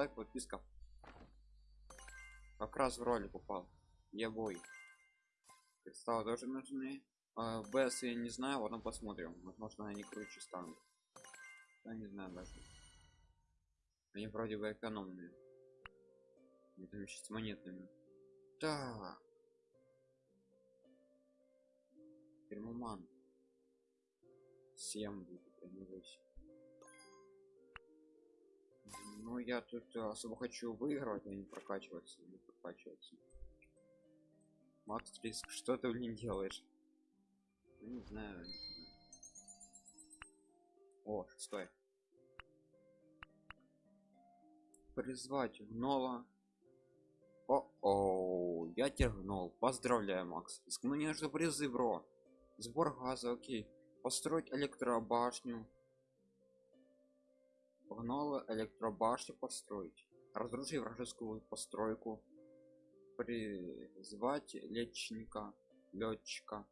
лайк подписка как раз в роли попал я бой. Кристаллы тоже нужны. А, бс я не знаю вот посмотрим. Возможно они круче станут. Я не знаю даже. Они вроде бы экономные. Это еще с монетами. Так. Термоман. 7 будет а не 8 ну я тут э, особо хочу выигрывать а не прокачиваться не прокачиваться макс риск что ты блин делаешь? Ну, не знаю, не знаю. о стой. Призвать гнола о о я тебя гнол поздравляю макс. Риск мне нужны призы бро. Сбор газа окей. Построить электробашню погнала электробашню построить. Разрушить вражескую постройку. Призвать летчика летчика.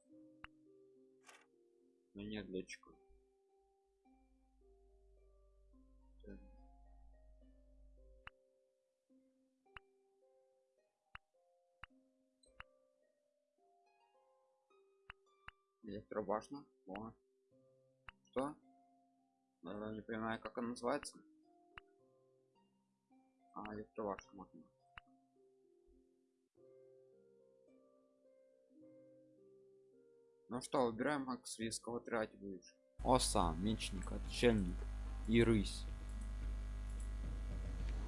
Но нет летчика. Электробашня? О. что не понимаю как она называется. А электробашня можно. Ну что выбираем макс риск кого тратить будешь оса мечник отшельник и рысь.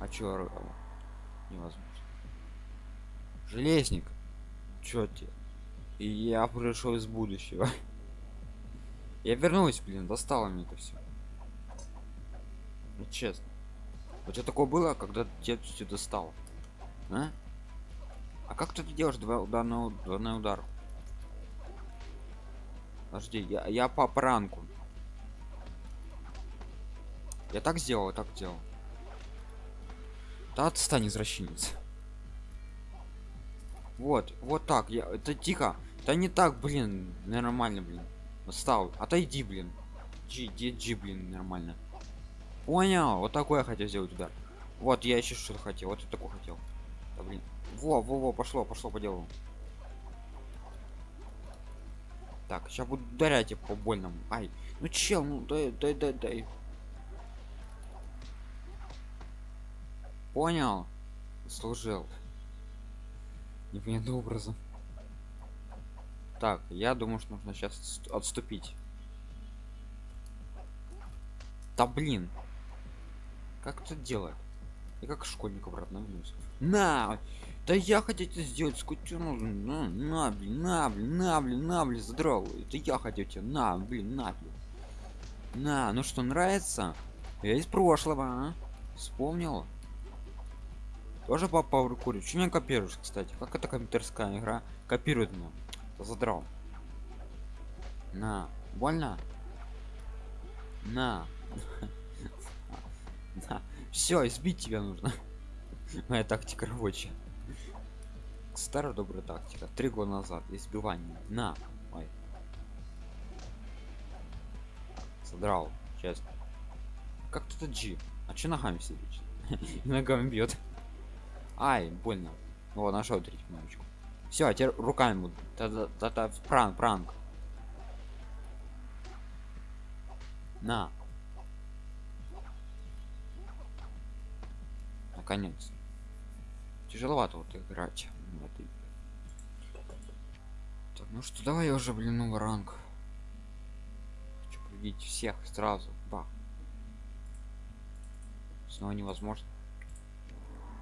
А чё невозможно. Железник чё тебе? И я пришел из будущего. Я вернулась блин достало мне это все ну, честно. Вот что такое было когда тебе все достал а? а как ты делаешь два ударного двойной удар? Подожди я, я по пранку. Я так сделал так делал да отстань извращенец. Вот вот так. Я это тихо. Да не так блин нормально блин. Стал отойди блин. G, G, блин нормально понял. Вот такой я хотел сделать удар. Вот я еще что-то хотел. Вот такой хотел. Да, блин. Во во во пошло пошло по делу так сейчас буду ударять по больному. Ай. Ну чел ну дай дай дай дай. Понял. Служил. Непонятным образом. Так я думаю что нужно сейчас отступить. Да блин как это делать? И как школьник обратно вернулся на! Да я хотел это сделать сколько на, на блин на блин на блин на блин задрал это я хотел тебе на блин на блин. На ну что нравится? Я из прошлого а? вспомнил. Тоже по пауэр курю что меня копируешь кстати. Как это компьютерская игра? Копирует меня задрал. На. Больно? На на все избить тебя нужно. Моя тактика рабочая. Старая добрая тактика. Три года назад. Избивание на Ой. задрал честно как тут G? А че ногами сидишь ногами бьет ай больно. Вот нашел третью кнопочку все а теперь руками буду. Это пранк пранк на наконец тяжеловато вот играть в этой так, ну что давай уже блин новый ранг. Хочу победить всех сразу. Бах снова невозможно.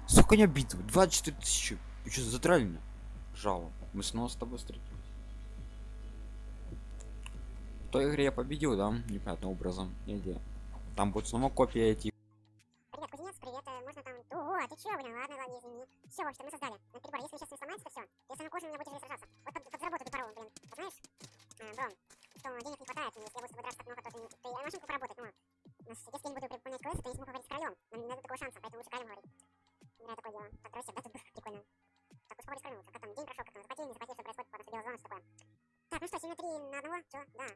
Сколько не битвы 24 тысячи. Вы что затрали меня? Жало. Мы снова с тобой встретились. В той игре я победил да непонятным образом. Или там будет снова копия эти а ты чё, блин, ладно, ладно, извини. Все, в мы создали на перебор. Если сейчас не сломается, то все. Ты самый кожаный меня будешь сражаться. Вот под, подзаработай ты пару, блин. А знаешь, а, Брон, что денег не хватает, если я буду с тобой драться так много, то ты, ты а машинку поработать, но... Но если я не буду выполнять квесты, то я не смогу говорить с королем. Нам не дадут такого шанса, поэтому лучше королем говорить. Играю такое дело. Так, короче, да, тут прикольно. Так, уж поговорить с королем. Как там, день прошел, как там, заплатили, не заплатили, что происходит, потом что дело что такое. Так, ну что, 7 на 3 на одного? Чё? Да.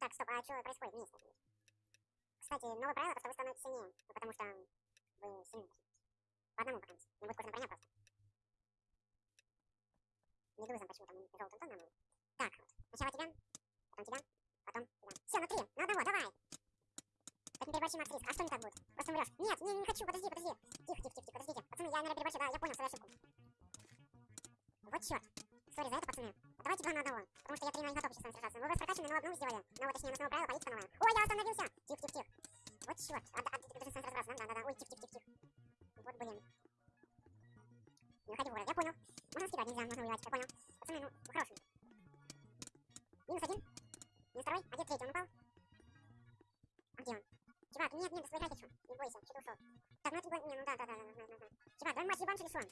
Так, стоп, а что происходит вместе? Кстати, новое правило, то, что вы становитесь сильнее, ну, потому что вы сильны. По одному пока. Не будет кожаная броня просто. Медуза почему-то мы желтым тоном. Так, вот. Сначала тебя, потом тебя, потом тебя. Все, на три, на одного, давай. Так не переборщи, Макс, риск. А что не так будет? Просто умрешь. Нет, не, не хочу, подожди, подожди. Тихо, тихо, тихо, тихо, подождите. Пацаны, я, наверное, переборщил, да, я понял свою ошибку. Вот черт. Сори за это, пацаны. Давайте два на одного. Потому что я три на не готов еще с вами сражаться. Вы вас прокачаны, но одну сделали. Ну, точнее, на основу правила политика новая. Ой, я остановился! Тихо, тихо, тихо. Вот черт. А, а, ты должен с вами разобраться, да? Да, да, да. Ой, тихо, тихо, тихо, тихо. Вот, блин. Не выходи в город, я понял. Можно скидать, нельзя, можно воевать, я понял. Пацаны, ну, вы хорошие. Минус один. Минус второй. А где третий? Он упал? А где он? Чувак, нет, нет, своей хочу. Не бойся, что ты ушел. Так, ну это не, ну да, да, да, да, да, да, да. Чувак, давай матч ебанши лесом.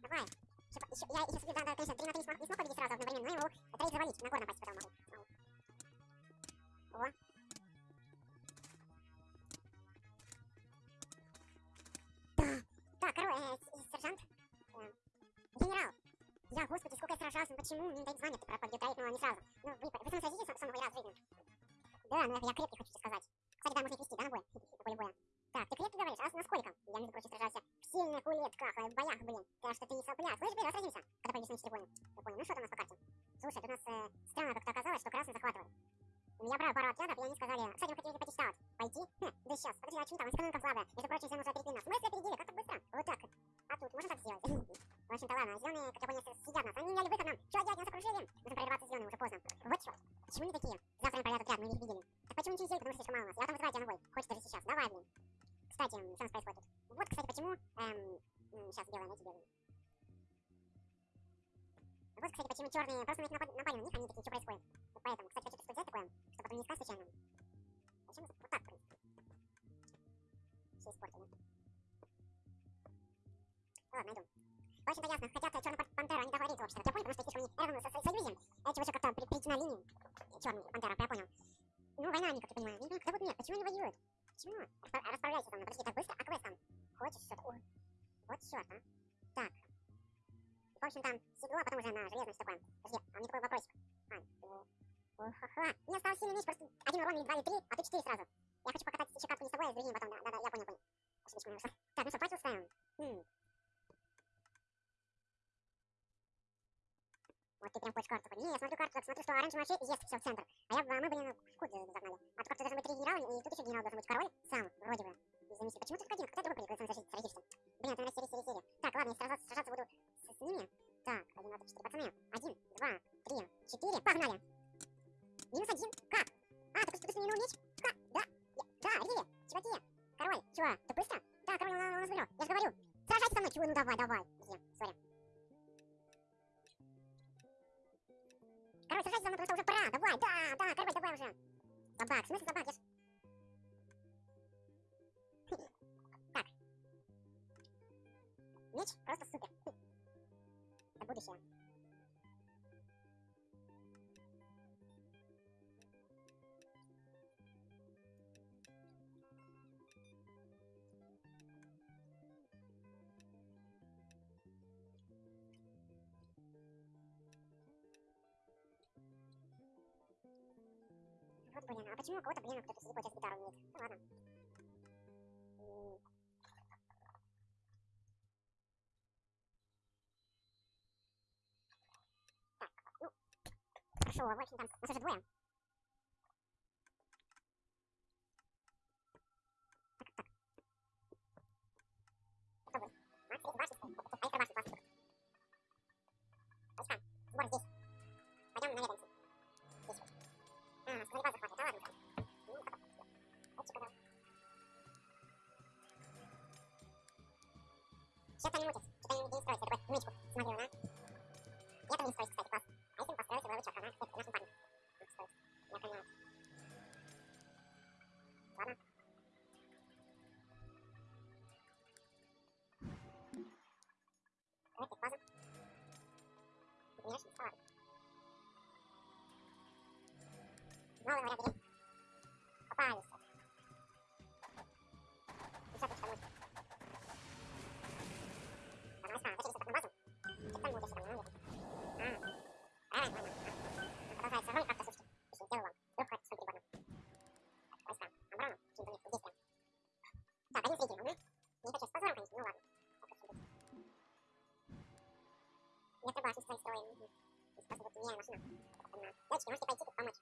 Давай. Еще, еще, я сейчас, да, да, конечно, три на три не смог, не смог победить сразу одновременно, но я могу троих завалить, на гор напасть потом могу. О. Господи, сколько я сражался, ну почему мне не дают звание, ты пропадет, но не сразу. Ну, вы, вы сам сразитесь с самого раз в жизни. Да, ну я, я крепкий, хочу тебе сказать. Кстати, да, можно вести, да, на бой? На поле боя. Так, ты крепкий говоришь, а на сколько? Я, между прочим, сражался в сильных улетках, э, в боях, блин. Так что ты не сопляк. Слышь, раз сразимся, когда пойдешь на 4 понял. Я понял. Ну что там у нас по карте? Слушай, тут у нас э, странно как-то оказалось, что красный захватывает. Я брал пару отрядов, и они сказали, кстати, вы хотели пойти штаб. Пойти? Хм, да сейчас, подожди, а что там? Экономика слабая. Между прочим, все уже опередили нас. Смысле опередили? Как так быстро? Вот так. А тут можно так сделать? В общем-то, ладно, зеленые, как я понял, съедят нас. Они меняли выход нам. Что делать? Нас окружили. Нужно прорываться зеленые, уже поздно. Вот черт. Почему они такие? Завтра им пройдет отряд, мы их видели. Так почему не сделать, потому что слишком мало нас? Я там вызываю тебя на бой. Хочешь даже сейчас. Давай, блин. Кстати, что у нас происходит? Вот, кстати, почему... Эм, сейчас сделаем, эти делаем. Вот, кстати, почему черные просто на напад- напали на них, они такие, что происходит. Вот поэтому, кстати, хочу сказать такое, что потом не искать случайно. Зачем мы- вот так, в. Все испортили. Ладно, найду. Общем-то, ясно, хотят черную пантеру, они договорились вообще-то. Я понял, потому что слишком они рядом со со- союзе. А чувачок как-то при- прийти на линию. Черный пантера, я понял. Ну, война, они, как я понимаю. Не понимаю, когда будет мир, почему они воюют? Почему? Распра- Расправляйся со мной, подожди, так быстро? А квест там? Хочешь что-то? Вот черт, а. Так. В общем, там седло, а потом уже на железное такое. Подожди, а меня такой вопросик. А, ха-ха. Мне осталось сильный меч, просто один урон или два или три, а ты четыре сразу. Я хочу покатать еще катку не с тобой, а с другими потом, да, да, да, я понял, понял. Вышла. Так, ну что, патил ставим? Хм. Вот ты прям хочешь карту. Не, я смотрю карту, так смотрю, что оранжевый вообще есть все в центр. А я, а мы, блин, в кут загнали. А тут как-то должны быть три генерала, и тут еще генерал должен быть король сам, вроде бы. Миссии. Почему ты только один? Ты другой прикрыл, сам сразишься? Блин, это, наверное, серия, серия, серия. Так, ладно, я сражаться, сражаться буду с, с ними. Так, один, два, три, четыре, пацаны. Один, два, три, четыре, погнали. Минус один, как? А, ты просто не меч? Как? Да, я, да, Рили, чуваки. Король, чего, ты быстро? Да, король, он, он нас выиграл, я же говорю. Сражайся со мной, чего, ну давай, давай. Подожди, сори. Сражайся со мной, потому что уже пора. Давай, да, да, король, давай уже. Собак, в смысле собак? Я ж... Так. Меч просто супер. Это будущее. Почему у кого-то, блин, кто-то слепой сейчас гитару умеет? Ну ладно. Так, ну, хорошо, в общем, там, нас уже двое. Малого рабе. Попались. Десяточка мышцы. Там войска. Зачем такую базу? Что там будет, что там, ну, нет. А, правильно, нормально. Продолжается огонь, как-то слушайте. Если сделаю вам. Вдруг хватит, смотри, годно. Так, войска. Оборона. Какие-то нет, здесь прям. Так, один среди, угу. Не хочу с позором, конечно, ну ладно. Я согласен с твоей стороной. Спасибо, ты не машина. Дочки, можете пойти тут помочь.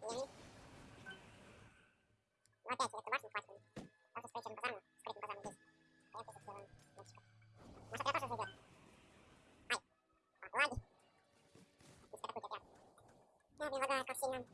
Ну опять эту башню хватит. Даже с этим базаром, скрытым базаром здесь. А я тут сделаю мальчика. Может, отряд тоже зайдет? Ай. Лаги. Здесь атакуйте отряд. Я предлагаю, как сильно.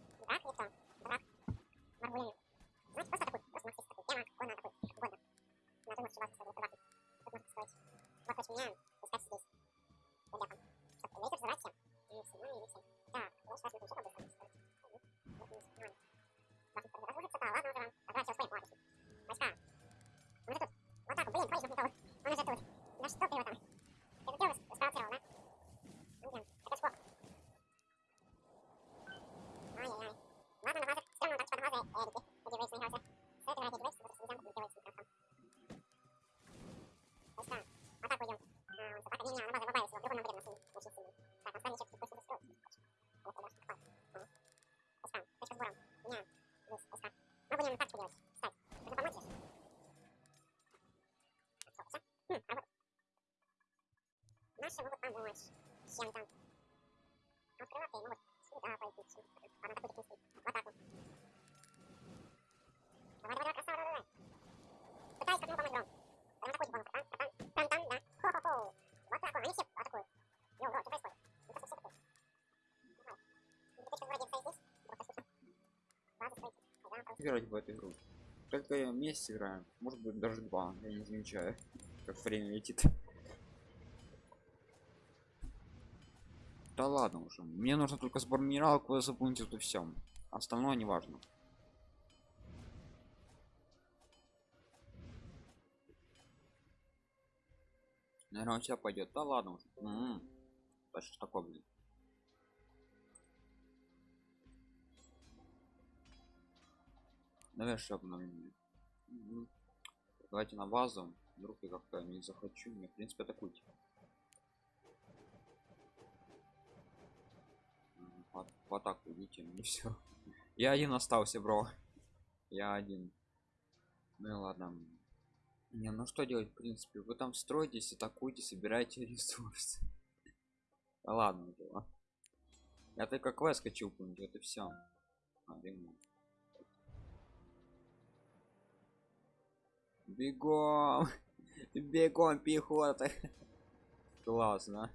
Наши могут помочь. Чем-то. А крылатые могут сюда пойти. чем-то. Ладно, атакуйте, в принципе. В атаку. Давай, давай, давай, красава, давай, давай. Пытаюсь как-нибудь помочь, Гром. Прям атакуйте, Гром. Там, там, там, там, да. Хо-хо-хо. Вот так вот, они все атакуют. Йоу, Гром, что происходит? Ну, просто все атакуют. Давай. Ну, что вроде стоит здесь. Играть в эту игру только месяц играем может быть даже два я не замечаю как время летит да ладно уже мне нужно только сбор минералов вы запомните это все остальное не важно наверное у тебя пойдет да ладно уже М-м. да что такое блин Давай еще обновление. Мгм. Давайте на базу. Вдруг я как-то не захочу. Мне, в принципе, атакуйте. В, в атаку идите, мне все. Я один остался, бро. Я один. Ну ладно. Не, ну что делать, в принципе? Вы там строитесь, атакуйте, собирайте ресурсы. Ладно, дела. Я только квест хочу выполнить, это все. Бегом! Бегом, пехота! Классно.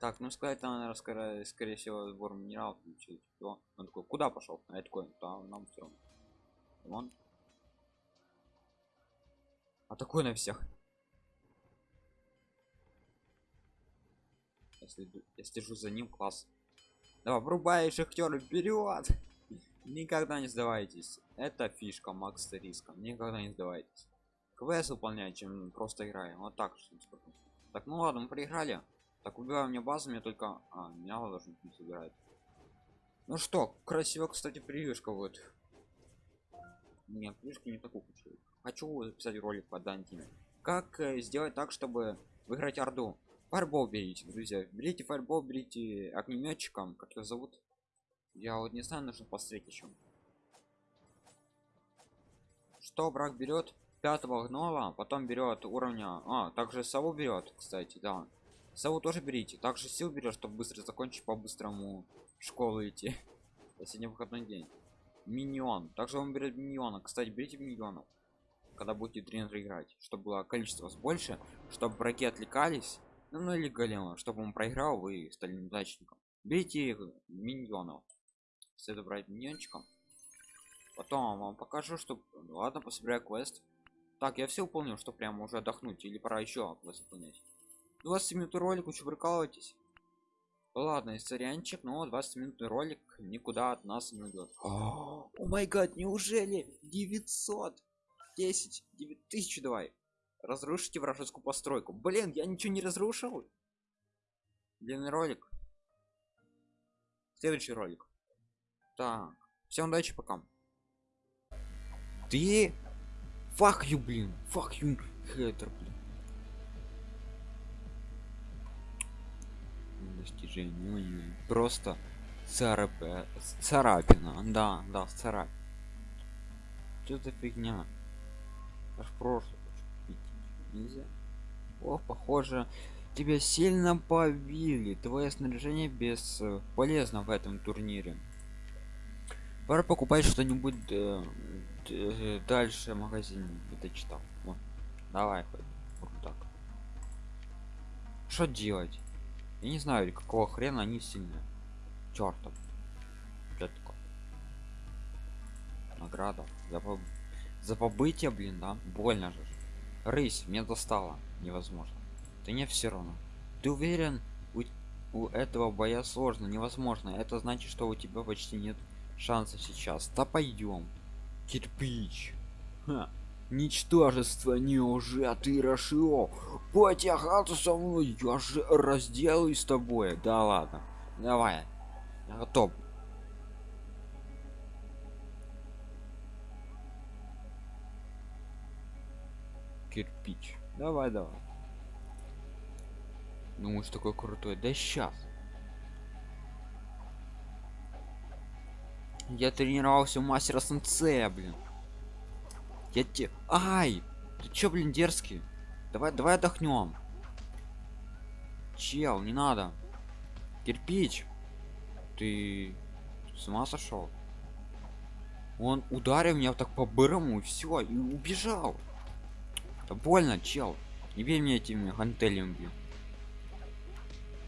Так, ну сказать там, наверное, скорее, скорее всего, сбор минералов. Он такой, куда пошел? А я такой, там нам все. Вон. А такой на всех. Если я слежу за ним, класс. Давай, врубай шахтер вперед! Никогда не сдавайтесь. Это фишка Макс риска. Никогда не сдавайтесь. квест выполнять чем просто играем вот так так ну ладно мы проиграли так убиваю мне базу мне только а, меня должен быть собирать ну что красиво кстати превьюшка вот. Нет превьюшки не такую хочу. Хочу записать ролик по дантиме. Как э, сделать так чтобы выиграть орду? Фарбол берите друзья. Берите фарбол берите огнеметчиком как его зовут. Я вот не знаю нужно посмотреть еще что брак берет пятого гнола потом берет уровня а также сову берет кстати да сову тоже берите. Также сил берет чтобы быстро закончить по быстрому школу идти. Сегодня выходной день. Миньон. Также он берет миньона кстати берите миньонов когда будете тренер играть чтобы было количество вас больше чтобы враги отвлекались ну, ну или голема чтобы он проиграл вы стали неудачником берите миньонов. Следует брать миньончиком. Потом вам покажу что ладно пособираю квест. Так я все выполнил что прямо уже отдохнуть или пора еще квест выполнять 20 минут ролик вы что прикалываетесь ладно сорянчик но 20 минутный ролик никуда от нас не уйдет о май гад неужели 900 10 9000 давай Разрушите вражескую постройку. Блин, я ничего не разрушил. Длинный ролик. Следующий ролик. Так. Всем удачи, пока. Ты? Fuck you, блин. Fuck you, хейтер, блин. Достижение. ой-ой. Просто царап... э, царапина. Да, да, царапина. Что за фигня? Аж прошлое. Нельзя. О, похоже, тебя сильно побили. Твое снаряжение бесполезно в этом турнире. Пора покупать что-нибудь э, д- дальше в магазине. Это читал. Вот. Давай хоть. Вот так. Что делать? Я не знаю, какого хрена они сильные. Чёртов. Что такое? Награда. За, поб- за побытие, блин, да? Больно же. Рысь, мне достало. Невозможно. Да не все равно. Ты уверен? У, у этого боя сложно, невозможно. Это значит, что у тебя почти нет шансов сейчас. Да пойдем. Кирпич. Ха. Ничтожество не уже, а ты решил потягаться со мной, я же разделаюсь с тобой. Да ладно, давай, я готов. Кирпич, давай, давай. Думаешь, такой крутой? Да сейчас. Я тренировался у мастера сенсея, блин. Я те... Ай! Ты чё, блин, дерзкий? Давай, давай отдохнем. Чел, не надо. Кирпич. Ты с ума сошел? Он ударил меня так по бырому и все, и убежал. Это больно, чел. Не бей мне этими гантелями, блин.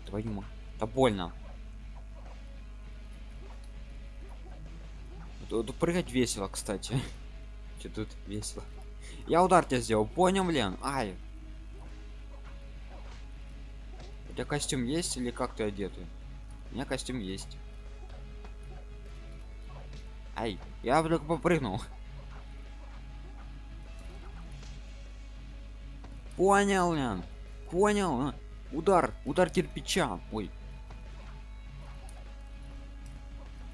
Твою мать. Это больно. Тут прыгать весело, кстати. Че тут весело. Я удар тебя сделал, понял, блин? Ай. У тебя костюм есть или как ты одетый? У меня костюм есть. Ай, я вдруг попрыгнул. Понял, блин. Понял. а? Удар, удар кирпича. Ой.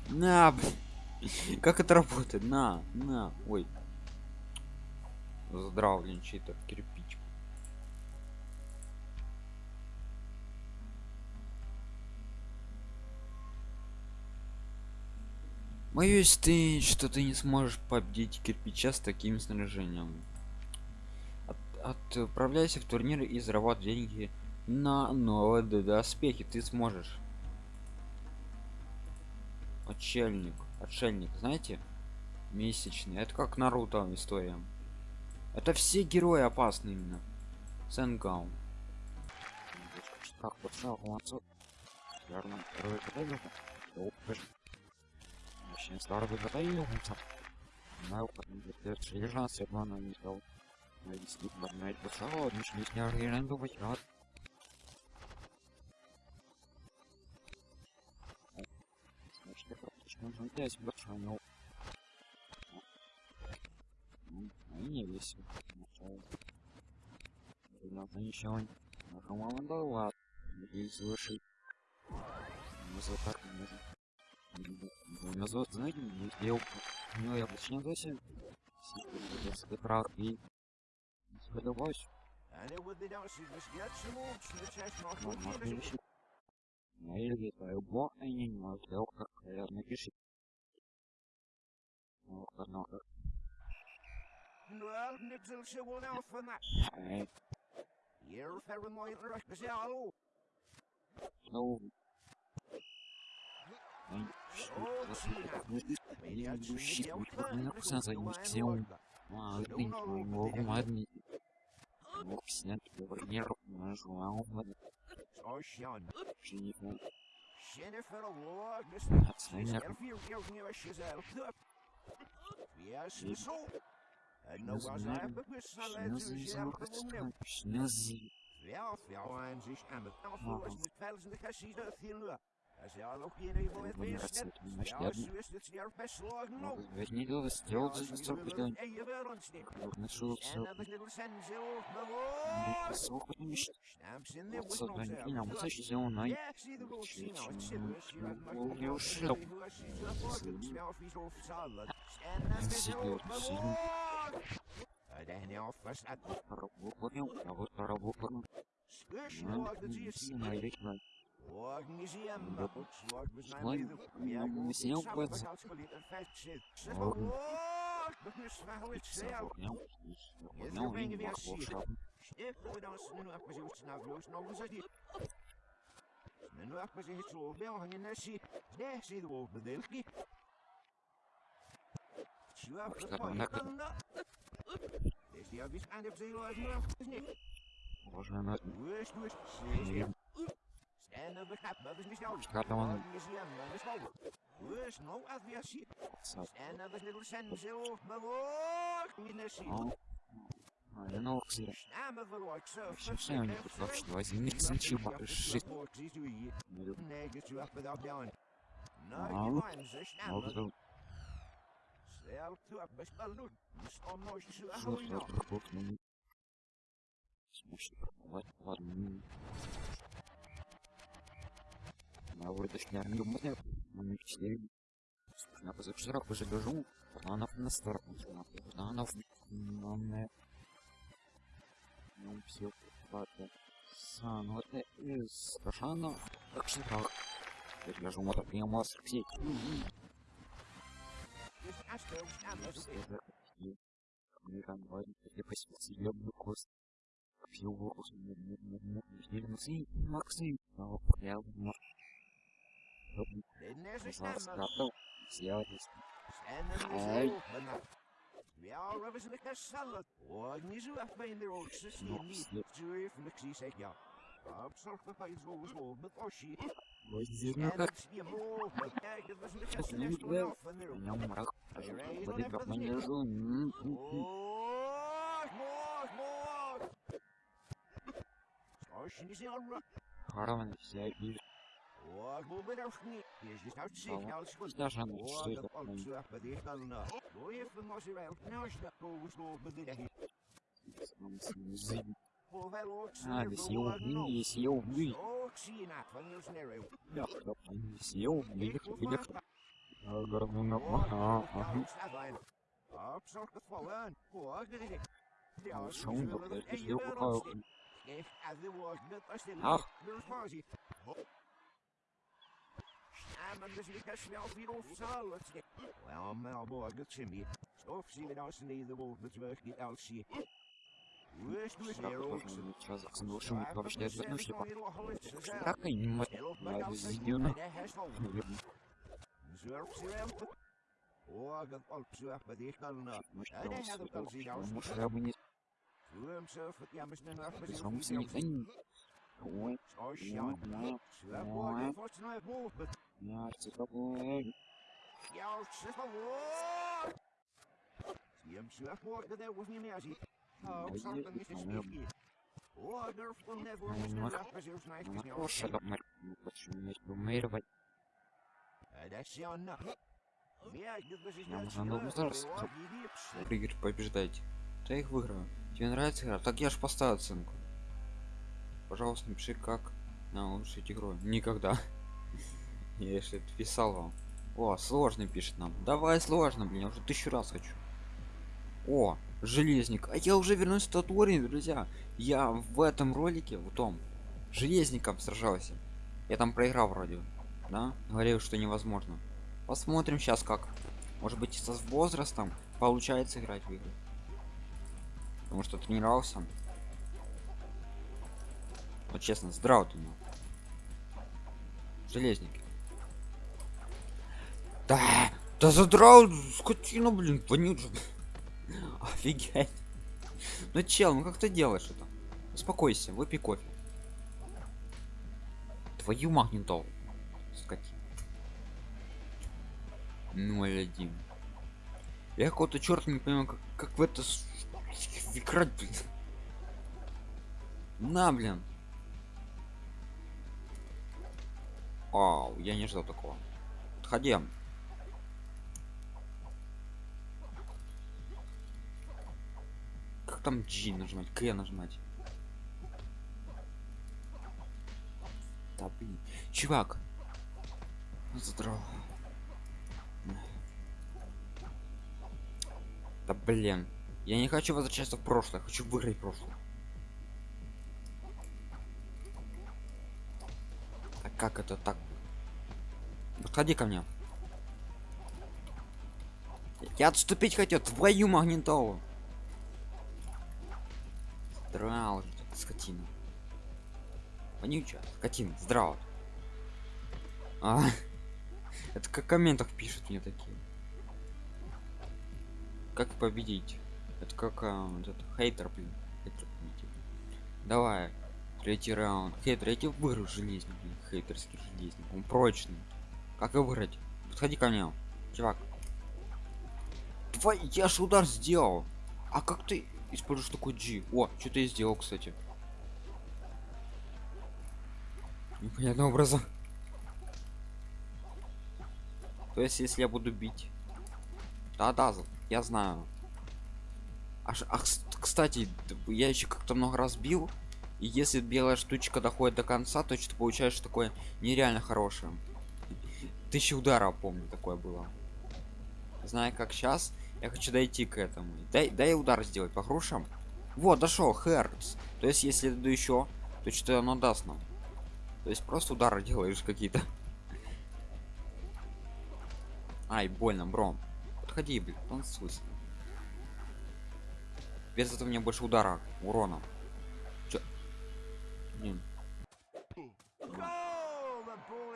На. Как это работает? На, на, ой. Здравлен читер, кирпич. Боюсь ты, что ты не сможешь победить кирпича с таким снаряжением. От- отправляйся в турнир и зарабатывай деньги на новые доспехи. Ты сможешь. Отшельник. Отшельник, знаете? Месячный. Это как Наруто история. Это все герои опасны именно. Сенгаун. Очень старый катайник. Знаю, как он будет железно, все равно не стал. Найти, поднять пацан, ничего не оригинально думать, рад. Значит, я практически нужно взять башаню. Ну, не весело. Надо ничего не... Меня зовут так, меня зовут... Меня зовут, знаете, я... Ну, я почти не знаю. Если прав и... Ну, можно решить. Ну, или это бо, а не могу, я как я напиши. Ну, как, ну, как. Wel, niks zal ze wel Schnuzzy. Wer auf, wer auf. 91 Amet. Auf, wo ist mit Felsen, der Kassida, viel nur. Niet. А, ты не ладно. Zo, er nou is je zo сделал за Als je 40 wil, день. en je wil ons niet. Нашел En все. dat is little sense of behoor. Сок не мешает. Stamps in there with no Создание sound. меня мусачи сделал на Yeah, see the road, see now, it's serious. You have Well, much you more should. to do, as you have ordered, smell fish off salad. And that is Serious, all serious. behoor. Uh, then off was that Работал, а вот поработал. squish log the GC. На рекна. Log museum. Да. Log was my Слайм, way. Yeah, м, go снял fix up пальцы. the house, but it affects it. Sit Лог. log, but this how it's there. Понял? Понял, и махал Stiff with us, nu af met je snel los, nog eens die. Nu af met je zo wel hangen naar zie. Daar zie je wel bedelkie. Zo af Что de там paai на- kan dat. Is die abis aan de zee uit nu af is niet. Уважаемый, Wees nu eens. М, Stand op de kap, dat is niet jou. Gaat dan een- museum, dat is wel. Wees nou af weer zie. отца. Stand op de little sense of bewoog. Niet naar zie. А, а, я на Оксе. Samen verwoord zo. Все, все, они тут вообще возьмите ничего. Жить. Nee, dat je achter dat jouw. Nou, Nou, je waren ze Вот snel. это Zelf toe op best wel doen. Dus om nooit zo вот goed это nog. вот, ну, смешно. Ладно, ладно. ну. А вот это ж не армия, мы не все. Я позавчера пожалежу, она на сторону, она в... Ну, все, ладно. Сан, вот это из Рошана, так что так. Я гляжу, вот так, я мастер сеть. Dus кост. Все. Oh, как Сейчас не меня мрак. Воды как вижу. Oh. Je is dus uit zich, ja, is goed. Даже она Oh, что dat это? valt zo af bij die kan nou. Doe even als je wel. Nou, is dat boven zo bij de Hoewel ook А, съел в съел в Zo, ik zie je na, van je sneeuw. Я съел в Ik hoef Выехал. maar Городно. Op zorg het vol aan. Hoor, dat ik. Ja, Шум, zullen we да, het я even сделал wel палку. opzien. Geef aan de woord, dat was de Ach. Dus maar zie. Samen dus ik als snel weer op zal het schip. Wel, maar boy, dat zie je. Stof zien we als niet de woord dat we niet uit zien. Hoe is het weer ook? Сейчас заснувшим вообще одну шлепа. Как они мать сделано? Oh, dat valt zo af bij die kan nou. Может, может, я бы не Doe hem zo, ja, maar snel af bij die сам никогда не... Ой, Zo, Sjan. Zo, boy, dat wordt snel boven. я такой... Ja, ze Oh, durf dan net voor me snel af bij zo'n snijf. Она хорошая, да, Марк. Почему не Dat is Jan. Ja, dit was Я зараз. Да их выиграю. Тебе нравится игра? Так я ж поставил оценку. Пожалуйста, напиши, как на улучшить игру. Никогда. Я если писал вам. О, сложный пишет нам. Давай сложно, блин, я уже тысячу раз хочу. О, железник. А я уже вернусь в тот уровень, друзья. Я в этом ролике, в том, железником сражался. Я там проиграл вроде. Да? Говорил, что невозможно. Посмотрим сейчас как. Может быть, со возрастом получается играть в игры. Потому что тренировался. Вот честно, здрав ты, ну. Железники. Да, да задрал, скотину, блин, вонючий. Офигеть. Ну чел, ну как ты делаешь это? Успокойся, выпей кофе. Твою магнитол. Скотина. 0-1. Я какого-то черт не понимаю, как, как в это играть, блин. На, блин. Вау, я не ждал такого. Подходи. Как там G нажимать? К нажимать? Да блин. Чувак. Здорово. Да блин. Я не хочу возвращаться в прошлое, хочу выиграть прошлое. А как это так? Подходи ко мне. Я отступить хотел, твою магнитолу. Здраво, же ты, скотина. Вонючая, скотина, здраво. А, это как в комментах пишут мне такие. Как победить? Это как а, вот это, хейтер, блин. Хейтер. Давай, третий раунд. Хейтер, я тебе выиграю железный, блин, хейтерский железный. Он прочный. Как его выиграть? Подходи ко мне, чувак. Твой, я ж удар сделал. А как ты используешь такой G? О, что ты сделал, кстати. Непонятным образом. То есть, если я буду бить. Да-да, я знаю. Аж, ах, кстати, я еще как-то много раз бил. И если белая штучка доходит до конца, то что-то получаешь такое нереально хорошее. Тысяча ударов, помню, такое было. Знаю, как сейчас, я хочу дойти к этому. Дай, дай удар сделать по грушам. Вот, дошел, Херц. То есть, если я дойду еще, то что оно даст нам. То есть, просто удары делаешь какие-то. Ай, больно, бро. Подходи, блин, танцуй. Без этого мне больше удара, урона. Чё? Блин.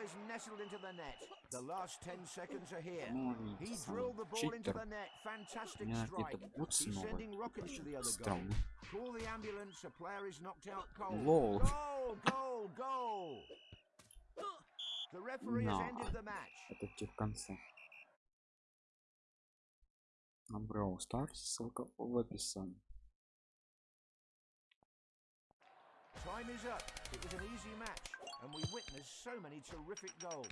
Goal! The ball is nestled into the net. The last 10 seconds are here. Ну, He видите, drilled the ball into читер. the net. Fantastic У меня strike. какие-то бутсы He's новые. sending rockets to the other goal. Странно. Call the ambulance. A player is knocked out cold. Лол. Goal! Goal! Goal! The referee has No. ended the match. Это те в конце. А Brawl Stars, ссылка в описании. Time is up. It was an easy match, And we witnessed so many terrific goals.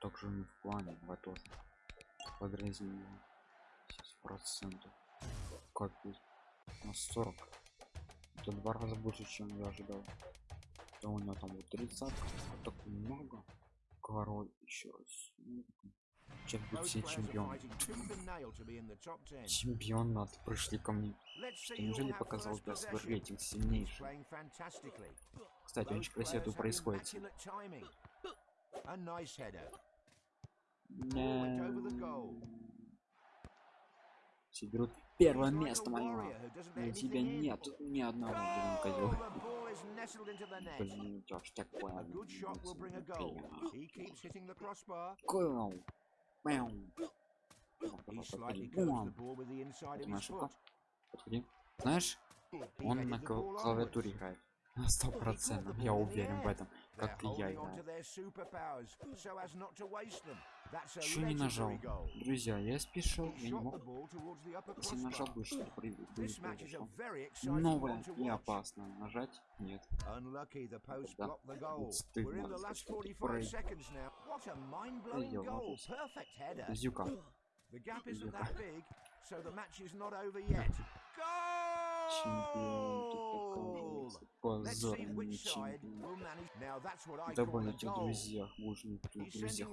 Также не в плане, в тоже. Подразделение. процентов. Копить. На 40. Это два раза больше, чем я ожидал. Да у него там вот 30 вот так много. Король еще раз. Сейчас будет все чемпион. 10. Чемпионат пришли ко мне. Что неужели показал для свой рейтинг сильнейший? Кстати, очень красиво have происходит. Все берут первое место мое. warrior who doesn't let У тебя нет ни одного, блин, козел. Блин, такое? Мяу. Подходи. Это. Знаешь, он на клавиатуре играет. На Сто процентов. Я уверен в этом. Как и я Еще не нажал. Друзья, я спешил, я не мог. Если нажал бы, что произошло. Новое и опасно. Нажать? Нет. Да. Вот стыдно, We're in the что last ты 45 прыг. seconds now. What a mind-blowing Ай-ё, goal. ложись. Perfect header. Зюка. Зюка. Чемпион на тех goal. друзьях, тех He's друзьях.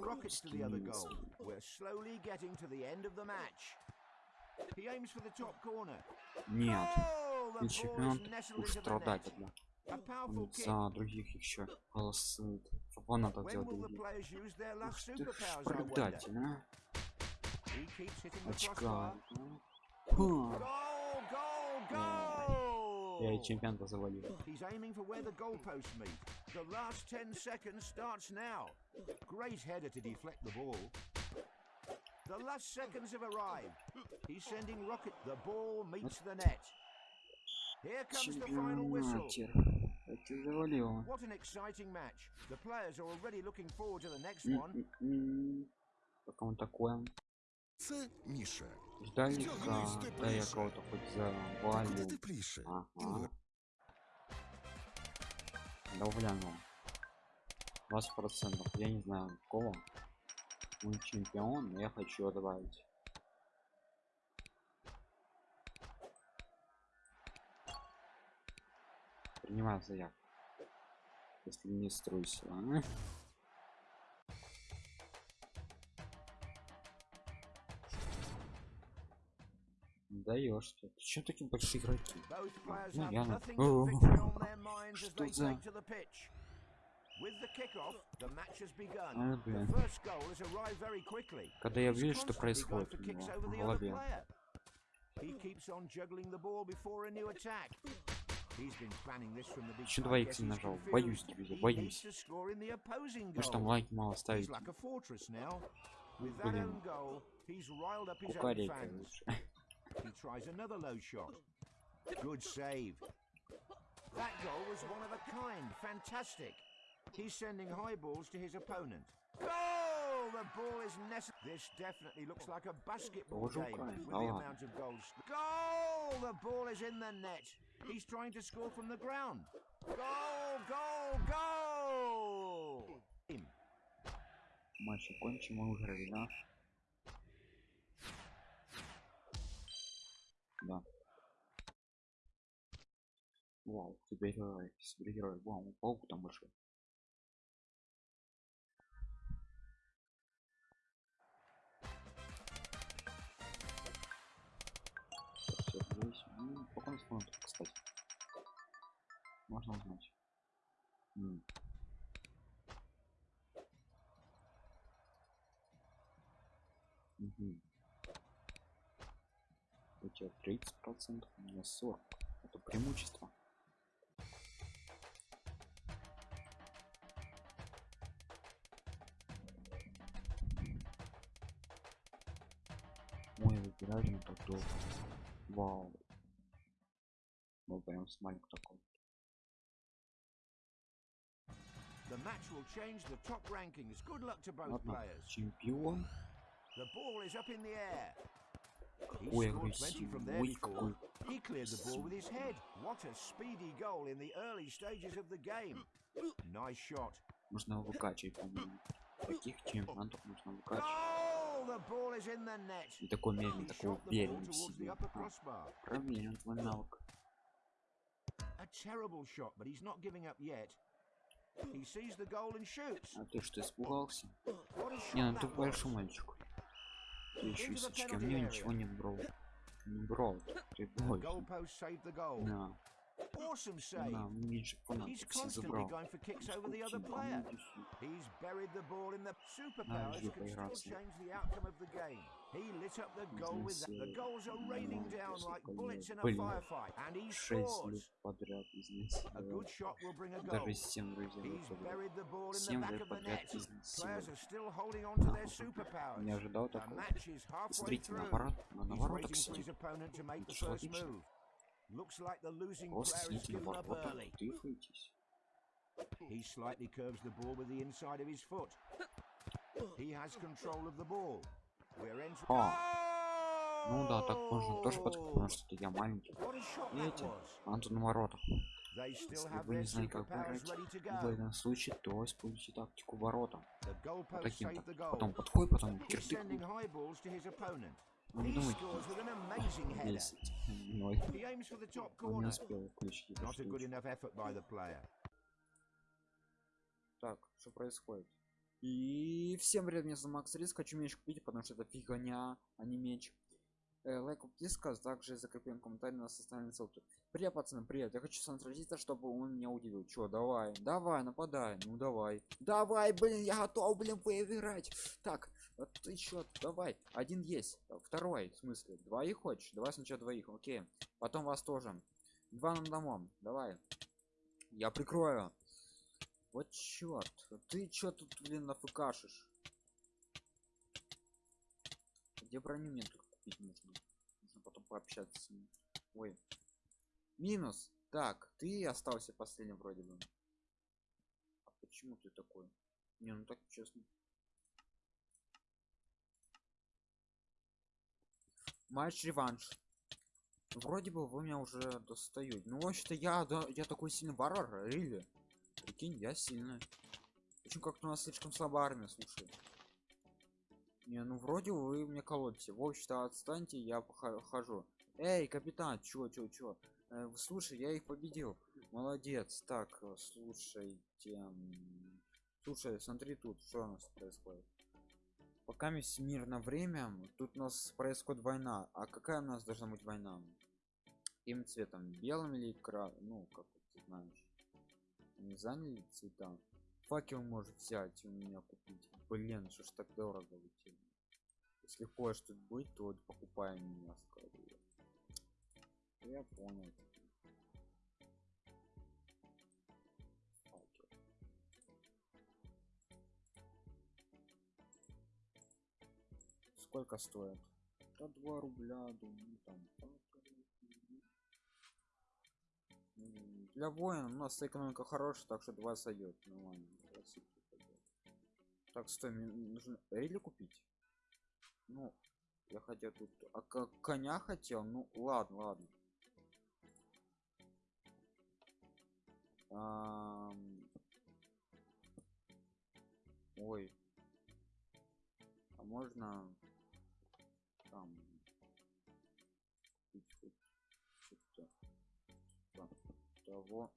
Нет, Goal! The ты ball чемпион, is nestled уж страдать одна. Он за других еще голосует. Фанатов the других. Ух ты ж предатель, а? Очка. Ха. Goal! Goal! Goal! Я и чемпион-то завалил. He's aiming for where the goalposts meet. The last 10 seconds starts now. Great header to deflect the ball. The last seconds have arrived. He's sending rocket. The ball meets the net. Here comes the final whistle. Чемпионатер. Это завалило. What an exciting match. The players are already looking forward to the next М, one. м, м. Как он такое? Це Міша. Ждали-ка, Втягнись да я тепліше. кого-то хоть Та куди завалю. тепліше. Ага. Інвер... Да гляну. 20 процентов я не знаю кого он чемпион но я хочу его добавить принимаю заявку если не струйся а? Даешь ты чем такие большие игроки Ну, я что за-. А, когда я вижу что происходит в голове Еще два икса нажал боюсь друзья боюсь потому что там лайк мало ставить Блин. кукарейка лучше He tries another low shot. Good save. That goal was one of a kind. Fantastic. He's sending high balls to his opponent. Goal! The ball is necessary. This definitely looks like a basketball Тоже game Украина, with да the ладно. amount of goals. Goal! The ball is in the net. He's trying to score from the ground. Goal! Goal! Goal! матч окончим мы выиграли да. Вау супергерой супергерой вау паук там большой. Всё, здесь. Ну, по кстати. Можно М. Мгм. у тебя 30 процентов у меня 40 это преимущество ой выбирали мы так долго вау ну прям смайлик такой The match will change the top rankings. Good luck to both ладно players. чемпион The ball is up in the air. He ой scored plenty from there агрессивный ой before. какой He cleared the ball with his head. What a speedy goal in the early stages of the game. Nice shot. нужно его выкачивать по-моему таких чемпионатов нужно выкачивать Goal! The ball is in the net. и такой медленный He такой shot the ball уверенный в towards the себе upper А, crossbar. проверен твой навык A terrible shot, but he's not giving up yet. He sees the goal and shoots. а ты что испугался What a не shot ну ты that was. большой мальчик ты Еще penalty мне ничего не брал не брал ты The бой goalpost saved the goal. на Awesome save. He's constantly going for kicks over the other player. ну. He's buried the ball in the superpowers can still change the outcome of the game. He lit up the goal with that. The goals are raining down like bullets in a firefight, and he scores. A good shot will bring a goal. He's buried the ball in the back of the net. Players are still holding on to their superpowers. The match is halfway through. He's waiting for his opponent to make the first move. Looks like the losing player is given up early. He slightly curves the ball with the inside of his foot. He has control of the ball. Entering. А, ну да так можно тоже подходить потому что я маленький. Видите? Антон на воротах. Если вы не знаете как играть в этом случае то используйте тактику ворота. Вот таким то потом подходит потом кирпик вы не He думайте scores with an amazing header. 10 ноль He aims for the top он не успел включить. Так, что происходит? И всем привет, меня зовут Макс Риск, хочу меч купить, потому что это фигня, а не меч. Э, лайк, подписка, также закрепим комментарий на составленной ссылке. Привет, пацаны, привет, я хочу сразиться, чтобы он меня удивил. Чё, давай, давай, нападай, ну давай. Давай, блин, я готов, блин, выиграть. Так, вот ты чё, давай, один есть, второй, в смысле, двоих хочешь? Давай сначала двоих, окей. Потом вас тоже. Два нам домом, давай. Я прикрою. Вот черт, ты чё тут, блин, нафыкашишь? Где броню мне только купить нужно? Нужно потом пообщаться с ним. Ой. Минус. Так, ты остался последним вроде бы. А почему ты такой? Не, ну так честно. Матч реванш. Вроде бы вы меня уже достают. Ну, вообще-то я, да, я такой сильный варвар, рили. Прикинь, я сильный. Почему как-то у нас слишком слабая армия, слушай. Не, ну вроде вы мне колотите. В общем-то, отстаньте, я поха- хожу. Эй, капитан, чё, чё, чё? Э, слушай, я их победил. Молодец. Так, э, слушайте. Слушай, смотри тут, что у нас происходит. Пока есть мирное время, тут у нас происходит война. А какая у нас должна быть война? Каким цветом? Белым или кра... Ну, как ты знаешь. Не заняли цвета? Факел может взять у меня купить. Блин, что ж так дорого ведь. Если хочешь тут быть, то вот покупай меня скорее. Я понял. Сколько стоит? Да 2 рубля, думаю, там. Для воина у нас экономика хорошая, так что 2 сойдет. Нормально. Два сутки пойдёт. Так, стой, мне нужно рели купить. Ну, я хотел тут. А как коня хотел? Ну, ладно, ладно. Ам, Ой. А можно там того.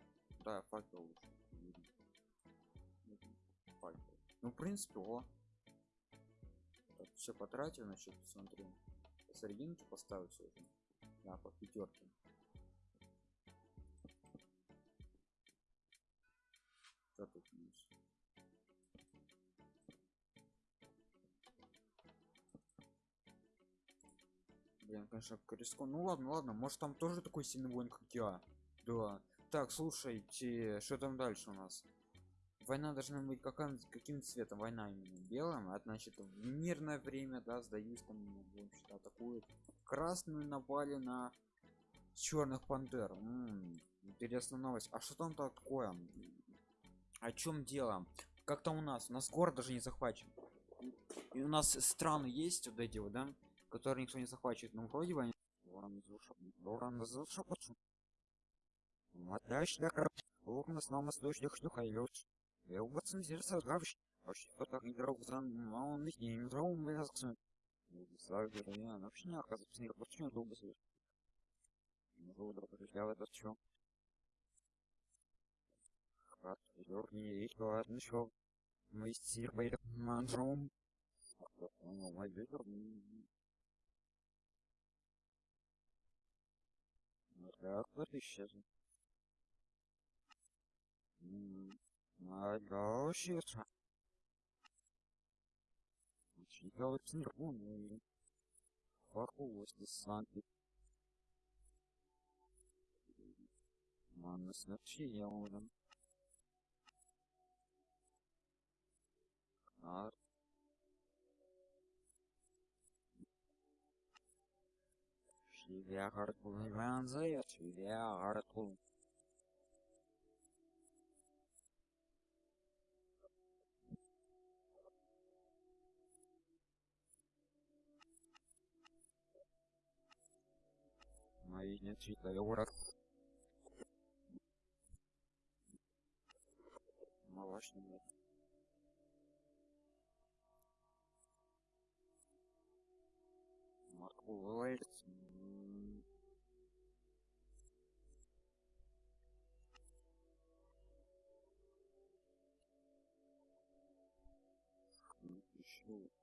Да, факел лучше. Факел. Ну, в принципе, о. Так, все потратил, значит, смотри. Посерединке поставил все уже. Да, по пятерке. Что тут у нас? Блин, конечно, рискон. Ну ладно, ладно, может там тоже такой сильный воин, как я. Да. Так, слушайте, что там дальше у нас? Война должна быть каким, каким цветом? Война именно белым, а значит в мирное время, да, сдаюсь там, в общем-то, атакуют. Красную напали на черных пантер. М, интересная новость. А что там такое? О чем дело? Как там у нас? У нас город даже не захвачен. И у нас страны есть вот эти вот, да, которые никто не захвачивает. Ну вроде бы они. Oğlum sınavması döşlük hayır. Ve o batın zirse gavş. Hoş fotoğraf idrovzan, он их не индроум вязксен. Сагер, я вообще не оказывается, не почему долго свет. Ну, да, я в это чё? Хат, ёрни, и то одно чё. Мы стир байрак мандром. Ну, мой. Ну, так, вот исчезнет. Наголошица. Читал снегу. Фахулось десанты. Манна снарчия он. Ар. Шивя хартул ванзая, шивя хартул. Мои Нет читали урок. Малаш нет. Марку Лейц. Еще.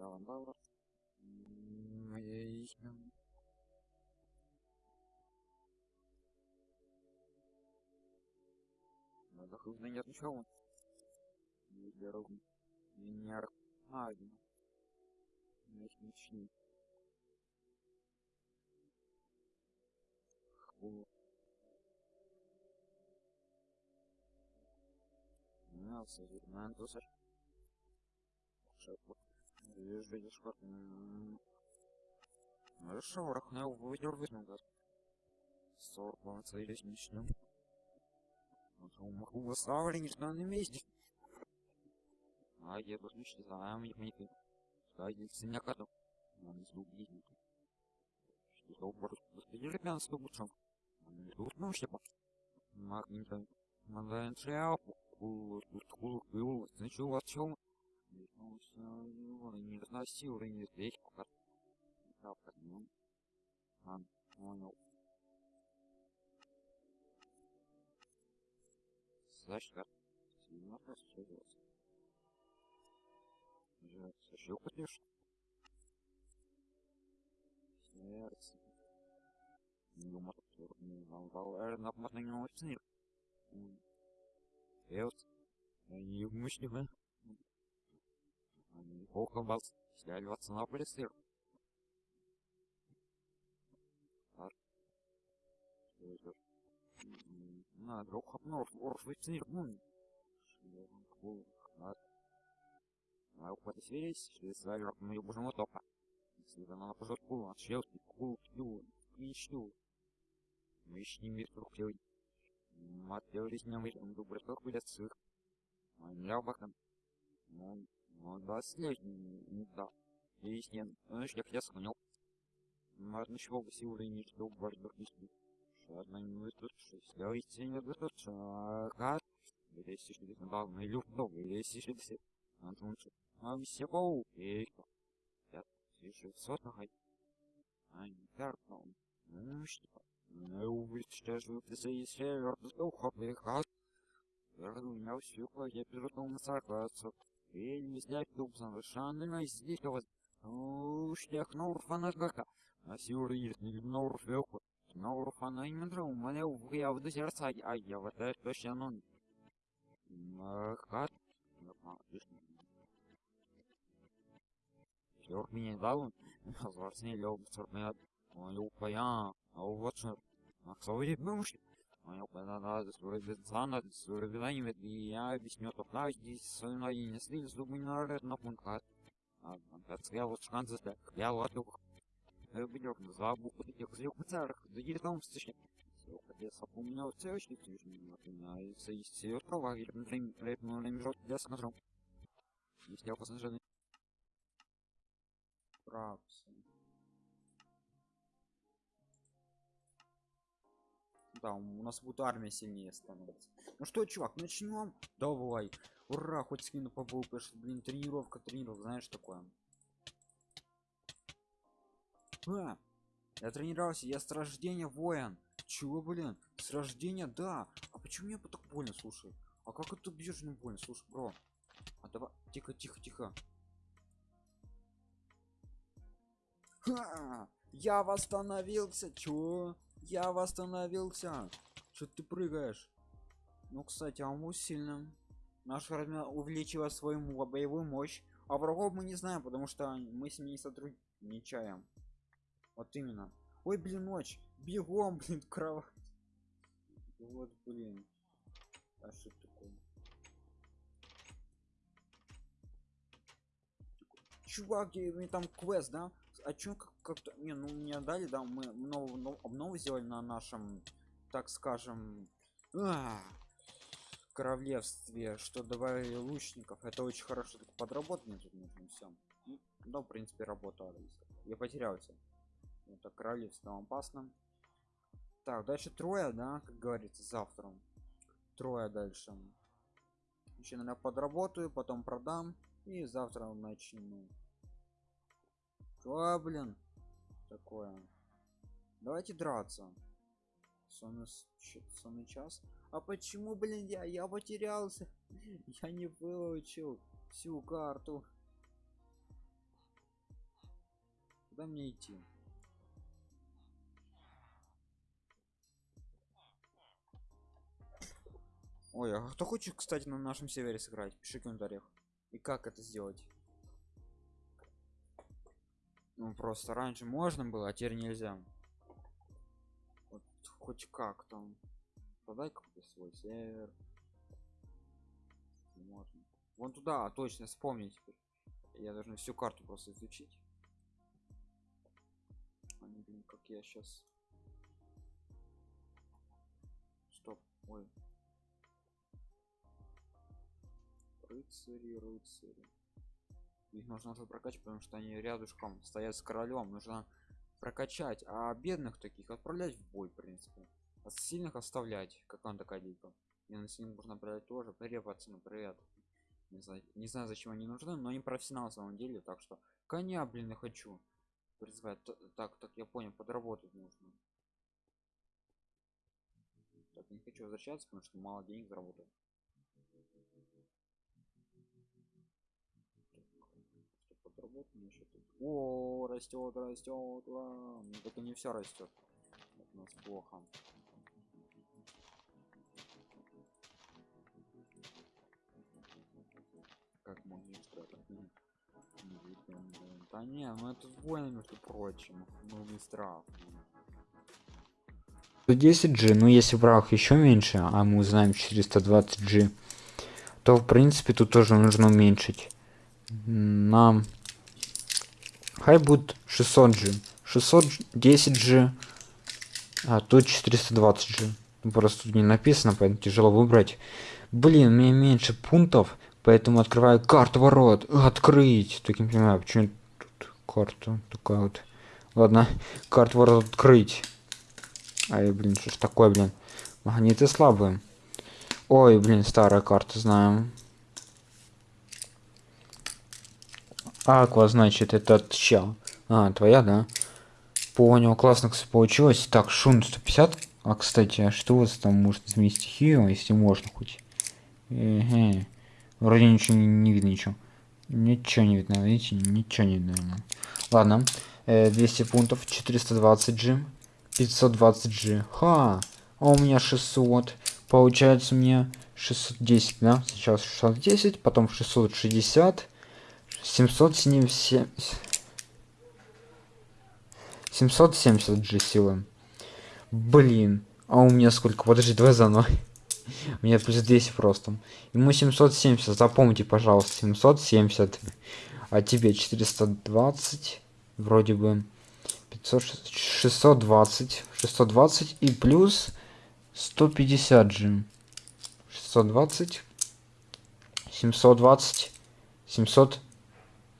Давай, давай. Моей. Худо нет ничего. Дорогу. Венер. А, один. Начни. Ху. Ну, созерцание, тусар. Шепот. Видишь, видишь, как... Хорошо, рахнел, выдер высмел, Сор, полноцелись, начнем. Могу что на месте. А я тут не считаю, мне не Садится меня коту. Нам из убить. Деревянство лучше. Тут ну что? Магнита. Надо шляпу. Кулу, кулу, значит, у вас чем? Не разносил, не здесь пока. Правда, ну. А, понял. Значит, как? Сильно расстроился. Я сошел, конечно. Сердце. Юмор, не волновал, наверное, можно не очень. Сердце. Не умышленно. Они плохо вас сляливаться на полисыр. На, друг обнов, орф, выцнир, ну. Шлем, кул, хат. Мою подосверись, что с вами мою божему топа. Если она на пожарку, от шлёвки, кул, кью, кличну. Мышни мир трухлёй. Матерись не выйдем, добрый ток будет сыр. Моя бакан. Ну, ну, да, слежный, не да. Яснен, ну, шлях я склонил. Можно чего бы силы не бардак не спит. Шадно не вытуши, слёйте не вытуши, ага. Если что здесь надо, на люфт много, если что здесь... Антон, а все пау, эйка. Я слышу сотного. А не карпал. Ну что? Ну, вы что же вы за север, что хопли хат? Верну меня всю, я перешел на согласию. Вельми снять дуб совершенно издихтовоз. Уштях норфана жгака. Асюр иртнил норфеку. Норфана имендра умаляу вгявду сердца, а я вот это точно ну. Махат. Йорк меня дал, злорсне лёг, цурмят. Ой, упая, а вот что. Ах, совред. Надо суровизана, суровизанивает, и я объясню, то да, здесь свино и не слили, зубы не наред на пункт. А, я вот шанс за я вот его. Я бы за букву таких злюк царах, да не там стишки. Я запомнил все очень тяжело, а и все права, и время, время, время, я скажу. Если я посажу. Прапсы. Да, у нас будет армия сильнее становится. Ну что, чувак, начнем? Давай. Ура, хоть скину побыл, потому блин, тренировка, тренировка, знаешь такое. А, я тренировался, я с рождения воин. Чего, блин? С рождения, да. А почему мне так больно, слушай? А как это бьешь не больно, слушай, бро? А давай, тихо, тихо, тихо. Ха! Я восстановился, чё? Я восстановился. Что ты прыгаешь? Ну, кстати, а мы сильным. Наш армия увеличила свою боевую мощь. А врагов мы не знаем, потому что мы с ними сотрудничаем. Вот именно. Ой, блин, ночь. Бегом, блин, кровать. Вот, блин. А что такое? Чувак, мне там квест, да? А чё как-то не ну мне дали да мы новую обнову сделали на нашем так скажем а, королевстве что добавили лучников. Это очень хорошо так подработать мне тут нужно все да в принципе работали я потерялся это королевство опасно. Так дальше трое да как говорится завтра. Трое дальше. Еще наверное подработаю потом продам. И завтра начну. Что блин такое. Давайте драться. Сонный, час? А почему блин я я потерялся? Я не выучил всю карту. Куда мне идти? Ой а кто хочет кстати на нашем севере сыграть? Пиши в комментариях. И как это сделать ну просто раньше можно было а теперь нельзя. Вот хоть как там. Подай какой-то свой сервер. Можно. Вон туда а, точно вспомнить теперь. Я должен всю карту просто изучить. А, блин, как я сейчас стоп ой. Рыцари рыцари их нужно уже прокачивать потому что они рядышком стоят с королем нужно прокачать, а бедных таких отправлять в бой, в принципе. А сильных оставлять, как он такая дика. И на сильных можно отправлять тоже. Привет, пацаны, привет. Не знаю, не знаю, зачем они нужны, но они профессионалы на самом деле, так что коня, блин, я хочу призвать. Так, так, я понял, подработать нужно. Так, не хочу возвращаться, потому что мало денег заработал. Подработано ещё тут? О, растет, растет, ура. Ну, только не все растет. У нас плохо. Как можно блин. Да не, ну это двойно, между прочим. Ну не страх. 110G, ну если враг еще меньше, а мы узнаем 420G, то в принципе тут тоже нужно уменьшить. Нам хай будет 600G. 610G, а тут 420G. Ну, Просто тут не написано, поэтому тяжело выбрать. Блин, меня меньше пунктов, поэтому открываю карту ворот. Открыть. Так не понимаю, почему тут карта такая вот. Ладно, карту ворот открыть. Ай, блин, что ж такое, блин. Магниты слабые. Ой, блин, старая карта, знаем. Аква, значит, этот чел. А, твоя, да? Понял, классно, кстати, получилось. Так, шун 150. А, кстати, а что у вас там может изменить стихию, если можно хоть? Эге. Вроде ничего не, не видно, ничего. Ничего не видно, видите? Ничего не видно. Ладно. Э, 200 пунктов, 420 G. 520G. Ха! А у меня 600. Получается мне 610, да? Сейчас 610, потом 660, 770, 770G силы. Блин. А у меня сколько? Подожди, давай заново. У меня плюс 200 просто. Ему 770, запомните, пожалуйста, 770. А тебе 420. Вроде бы 500, 620, 620 и плюс 150 же. 620, 720,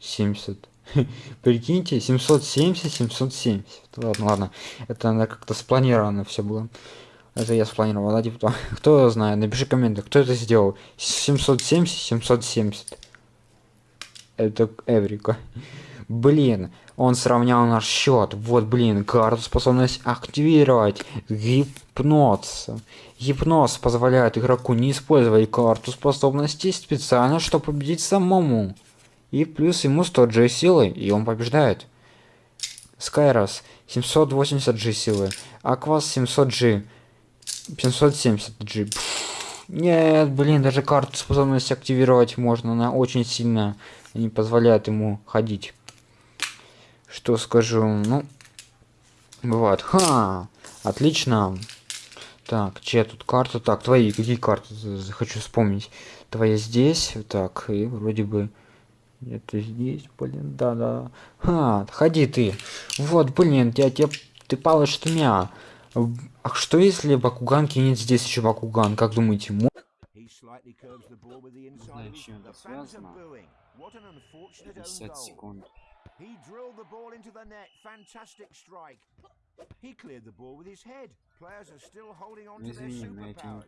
770. Прикиньте, 770, 770. Ладно, ладно. Это надо как-то спланировано все было. Это я спланировал, да, типа, кто знает, напиши комменты, кто это сделал. 770, 770. Это Эврика. Блин, он сравнял наш счет. Вот, блин, карту способность активировать. Гипноз. Гипноз позволяет игроку не использовать карту способностей специально, чтобы победить самому. И плюс ему 100 G силы, и он побеждает. Скайрос 780 G силы. Аквас 700 G. 570 G. Нет, блин, даже карту способности активировать можно. Она очень сильно не позволяет ему ходить что скажу ну бывает ха отлично так чья тут карта так твои какие карты хочу вспомнить твоя здесь так и вроде бы это здесь блин да да ха ходи ты вот блин я тебе ты палишь что меня а что если бакуган кинет здесь еще бакуган как думаете мо- He slightly curves the ball with the inside. знаю, с чем The это fans are связано. booing. What an unfortunate own 50 goal. секунд. He drilled the ball into the net. Fantastic strike. He cleared the ball with his head. Players are still holding on Ну to their я superpowers.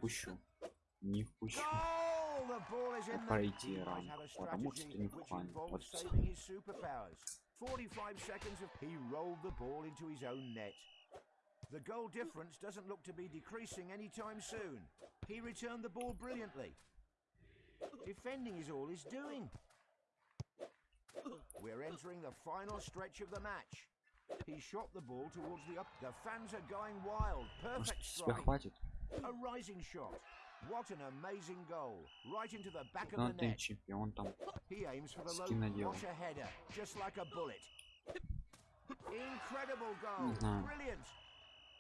пущу. Не впущу. Goal! The ball is in the пройти He might ранг, have a потому что strategy не which вхвален. involves Вот всё. saving his superpowers. 45 seconds of he rolled the ball into his own net. The goal difference doesn't look to be decreasing anytime soon. He returned the ball brilliantly. Defending is all he's doing. We're entering the final stretch of the match. He shot the ball towards the up. The fans are going wild. Может, Perfect тебя strike. хватит? A rising shot. What an amazing goal. Right into the back of Ну the ты net. чемпион там. He aims for the low. Скин надел. What a header. Just like a bullet. Incredible goal. Не знаю. Brilliant.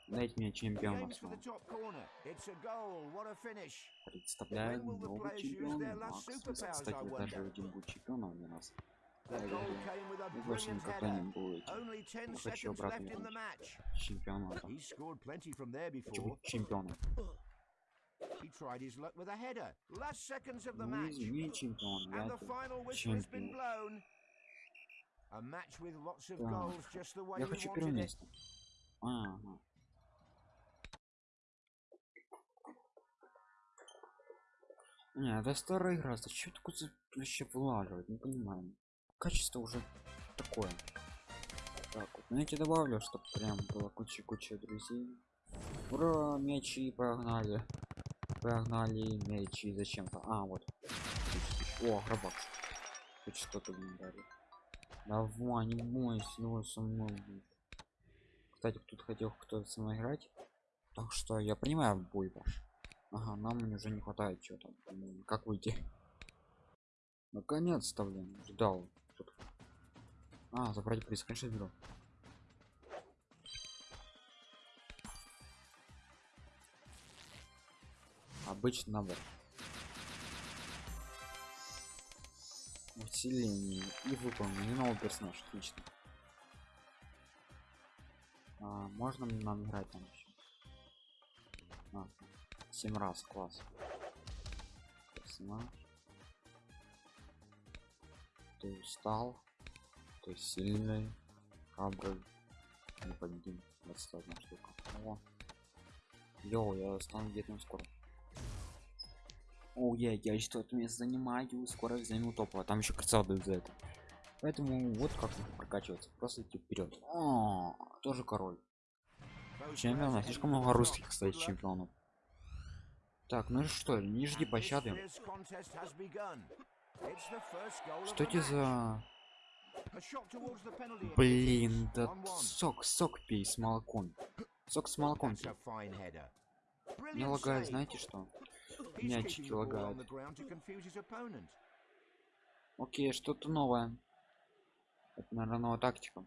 Дайте мне He чемпиона aims for своего. the top corner. It's a goal. What a finish. Представляю When will the новый players use чемпион. their last Макс. superpowers, Кстати, I даже wonder? один будет чемпионом у нас. The Да, goal да, да. came with a Я больше brilliant никогда не header. буду этим Only 10 Я хочу seconds обратно left in the вернуться. match. чемпионатом. He scored plenty from there Хочу before. He tried his luck with a header. Last seconds of the match. And the final whistle has been blown. A match with lots of goals, just the way хочу wanted it. Ага. Не, это старая игра, зачем такое вообще влаживать, не понимаю. Качество уже такое. Так вот, ну я тебе добавлю, чтобы прям было куча-куча друзей. Ура, мячи погнали. Погнали мячи зачем-то. А, вот. О, гробак. Хоть что-то мне дали. Давай, не бойся, давай со мной. Кстати, тут хотел кто-то со мной играть. Так что я принимаю бой ваш. Ага, нам уже не хватает что-то. М, Как выйти? Наконец-то, блин, ждал. Тут- А, забрать приз, конечно, беру. Обычный набор. Усиление и выполнение нового персонажа. Отлично. А, можно нам играть там еще? А, 7 раз, класс. Персонаж. Ты устал. Ты сильный. Храбрый. Непобедим. 21 штука. О. Йоу, я стану где-то скоро. О, я, я что-то место занимаю, скоро займу топово. Там еще красава дают за это. Поэтому вот как прокачиваться. Просто идти вперед. О, тоже король. Чемпиона. Слишком много русских, кстати, чемпионов. Так, ну что, не жди пощады. Что это за... Блин, да сок, сок пей с молоком. Сок с молоком. Не лагает, знаете что? Мячики лагают. Окей, что-то новое. Это, наверное, новая тактика.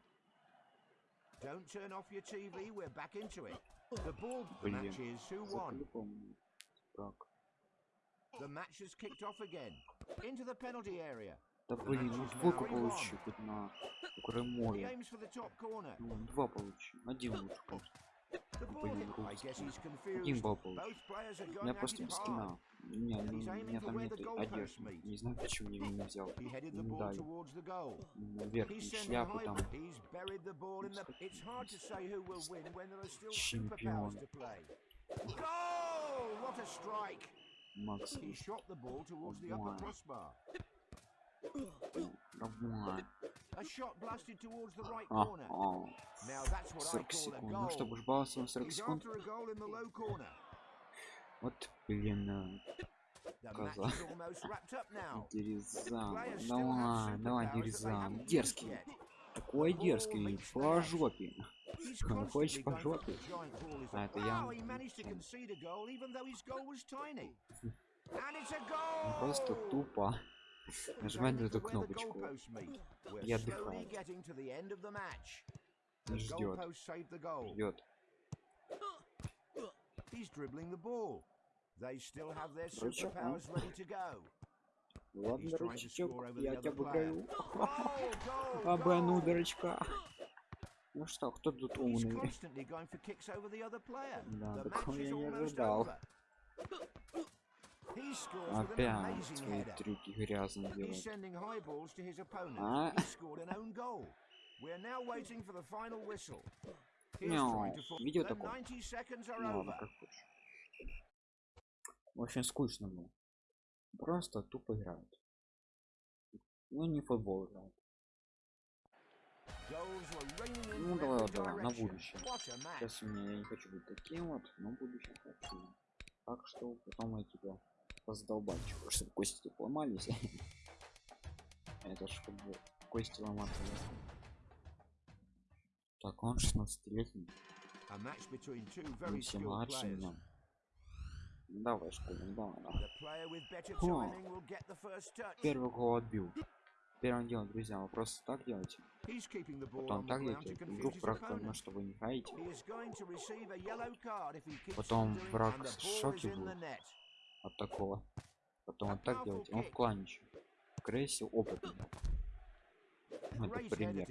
Don't turn off your TV, we're back into it. The ball, match is who won. Так. The match has kicked off again. Into the penalty area. Да блин, ну двойку получу хоть на corner. Ну, два получу. Один лучше, конечно. Both players are У меня просто без скина. Не, ну, у меня for там нет одежды. Не знаю, почему я не взял. He's sending шляпу там. Чемпион. Макс. He shot the ball towards the upper Wow. crossbar. А, corner. а, Now that's what I 40 call a секунд. Ну, goal. чтобы ж баловаться на 40 He's секунд. Вот, блин, э, Коза. Дерезан. Давай, давай, Дерезан. Дерзкий. Такой дерзкий. По жопе. Ну, хочешь constantly по жопе? А, это я. Ну! Просто тупо. He's Нажимать на эту кнопочку. match. И The ждет. Ждет. He's dribbling the ball. They still have their а? superpowers ready to go. Ладно, the я тебя обыграю. Oh, дурачка. Ну что, кто тут умный? Да, такого я не ожидал. Опять свои трюки грязно делает. А? Мяу. Видео такое? 90 seconds are Ну ладно, как хочешь. Очень скучно было. Просто тупо играют. Ну не футбол играют. Ну давай, вот, давай, на будущее. Сейчас у меня я не хочу быть таким вот, но в будущем хочу. Так что потом я тебя раздолбать, чтобы кости поломались. Это ж как бы кости ломаться. Так, он 16-летний, A match between two мы все младше меня. Давай, школьник, давай, давай. Первый гол отбил. Первым делом, друзья, вы просто так делаете. Ball Потом так делаете. Вдруг враг opponent. что вы не keeps Потом враг в шоке будет. От такого. Потом вот так делаете. Он в клане еще. Крейси опытный. Ну, Это пример.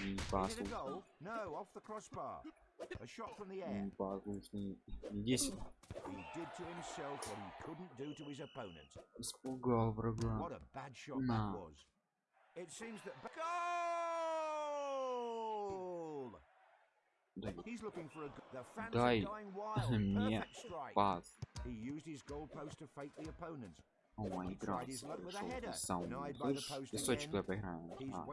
Не послушный. goal? No, off the crossbar. To fake the opponent. О, Слышь, post песочек давай поиграем. А?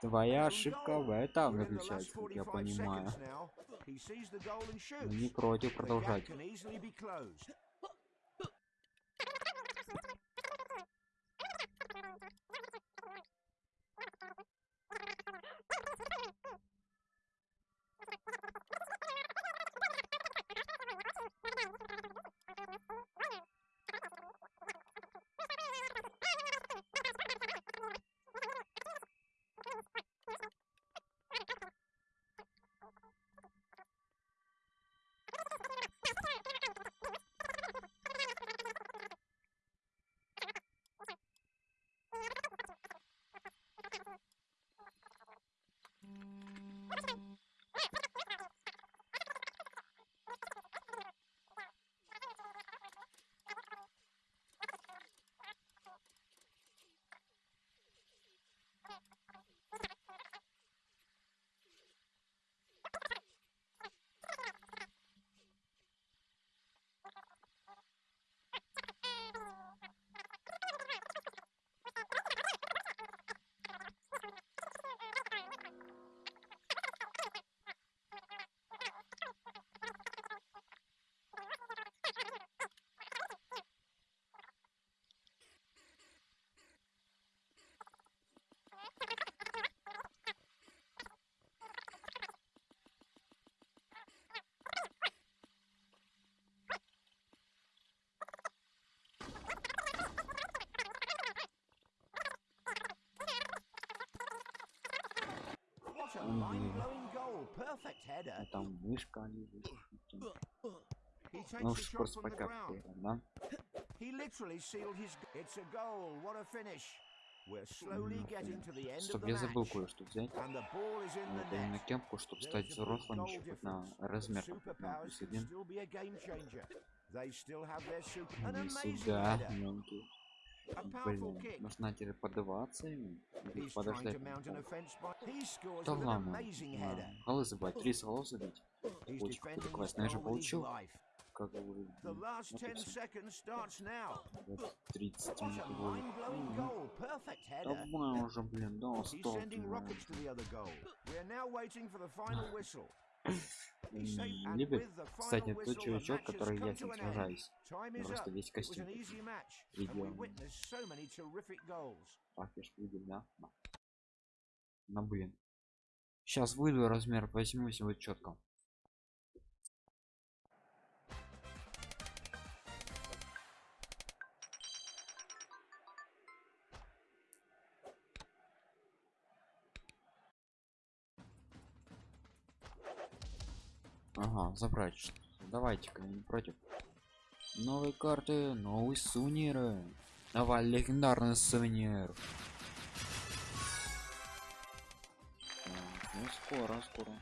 Твоя ошибка в этом заключается, как я 45 понимаю. не против продолжать. Shot ж, from the пока ground. поиграем, да? He literally sealed his. It's a goal. What a finish. We're slowly getting to the end Стоп, я забыл кое-что взять. Вот именно кепку, чтобы стать взрослым еще хоть на размер там, на плюс один. Не сюда, мелкий. Блин, нужно теперь подаваться ему. Подождать. Да ладно. Голы забивать, три голов забить. Очень крутой квест, наверное, получил. Как вы... 30 минут. Давай уже, блин, да, 100. Либо, кстати, тот чувачок, который я сейчас ним сражаюсь. Просто весь костюм. Видео. Так, я ж видел, да? На ну, блин. Сейчас выйду размер, возьмусь вот четко. Ага, забрать Давайте-ка, не против. Новые карты, новые сувениры. Давай, легендарный сувенир. Ну, скоро, скоро.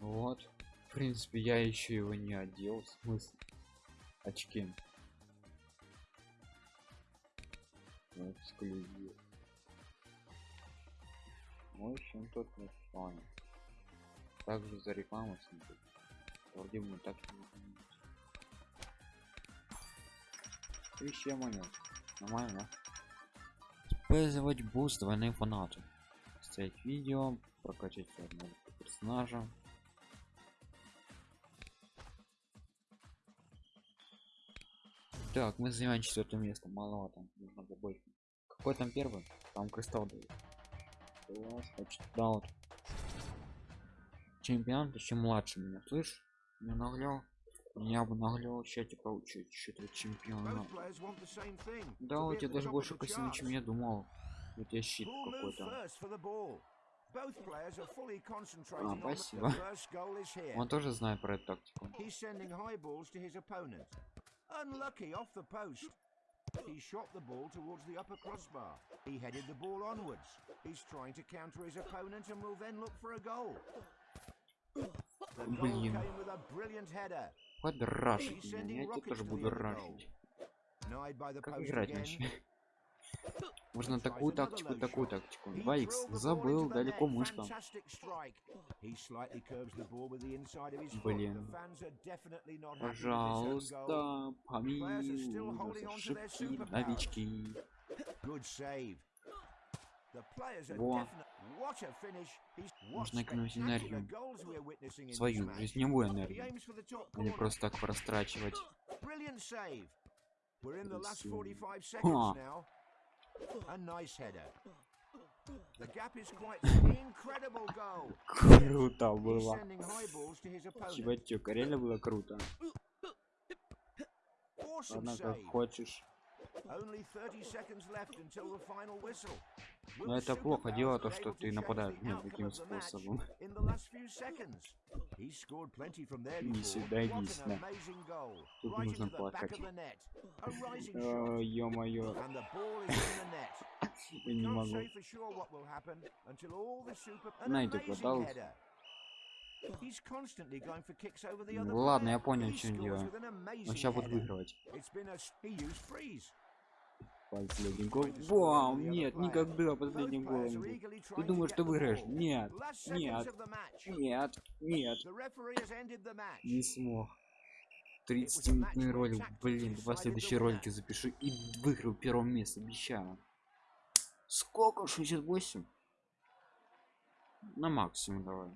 Вот. В принципе, я еще его не одел. В смысле? Очки. Вот, эксклюзив. В общем, тут не фан. Также за рекламу смотреть. Вроде бы так не знаю. Тысяча монет. Нормально. Использовать буст двойные фанаты. Ставить видео, прокачать одного персонажа. Так, мы занимаем четвертое место. Маловато. Нужно побольше. Какой там первый? Там кристалл дают. Класс, значит, да вот. Чемпионат еще младше меня, слышь? Не наглял? Меня бы наглял, что-то players want the same thing. Да, у тебя даже больше the костюма, чем я думал. У тебя щит какой-то. А, спасибо. Он тоже знает про эту тактику. He's sending high balls to his opponent. Unlucky off the post. He shot the ball towards the upper crossbar. He headed the ball onwards. He's trying to counter his opponent and will then look for a goal. The goal Блин. came with a brilliant header. Подрашить меня, я тебя тоже буду рашить. Denied by the Как post играть again. вообще? Можно такую тактику, такую тактику. He 2х drilled the забыл, далеко мышка. Блин. Пожалуйста, помилуй ошибки, новички. Во. Можно экономить энергию. Свою жизневую энергию. А не просто так прострачивать. Brilliant save. We're in the last Красиво. 45 Ха. A nice header. The gap is quite incredible goal. Круто было. Чувачок, реально было круто. Ладно, как хочешь. Only 30 seconds left until the final whistle. Но это плохо дело, то, что ты нападаешь ну, outcome таким способом. Не сюда иди сюда. Тут нужно плакать. ё-моё, я не могу. Найду Ну other ладно, я понял, an amazing Но сейчас буду выигрывать. Последний гол. Вау, нет, никогда последним голом. Ты думаешь, ты выиграешь? Нет, нет, Нет. Нет, не смог. 30-минутный ролик, блин, два следующие ролики запиши и выиграю первое место, обещаю. Сколько? 68? На максимум давай.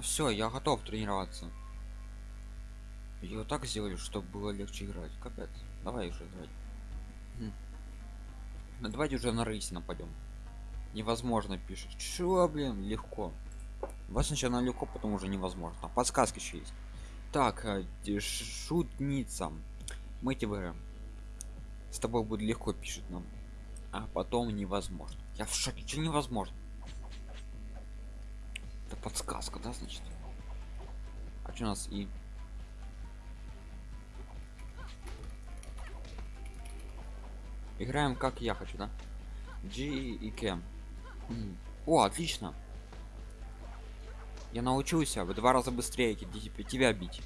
Ну все, я готов тренироваться. И вот так сделали, чтобы было легче играть. Капец. Давай уже играть. Хм. Ну давайте уже на рейсе нападем. Невозможно пишет. Чего, блин, легко. Вас сначала легко, потом уже невозможно. Подсказки еще есть. Так, э, шутница. Мы тебе. С тобой будет легко, пишет нам. А потом невозможно. Я в шоке, что невозможно? Это подсказка, да, значит? А что у нас и... Играем как я хочу, да? G и K. М. О, отлично. Я научился в два раза быстрее тебя бить.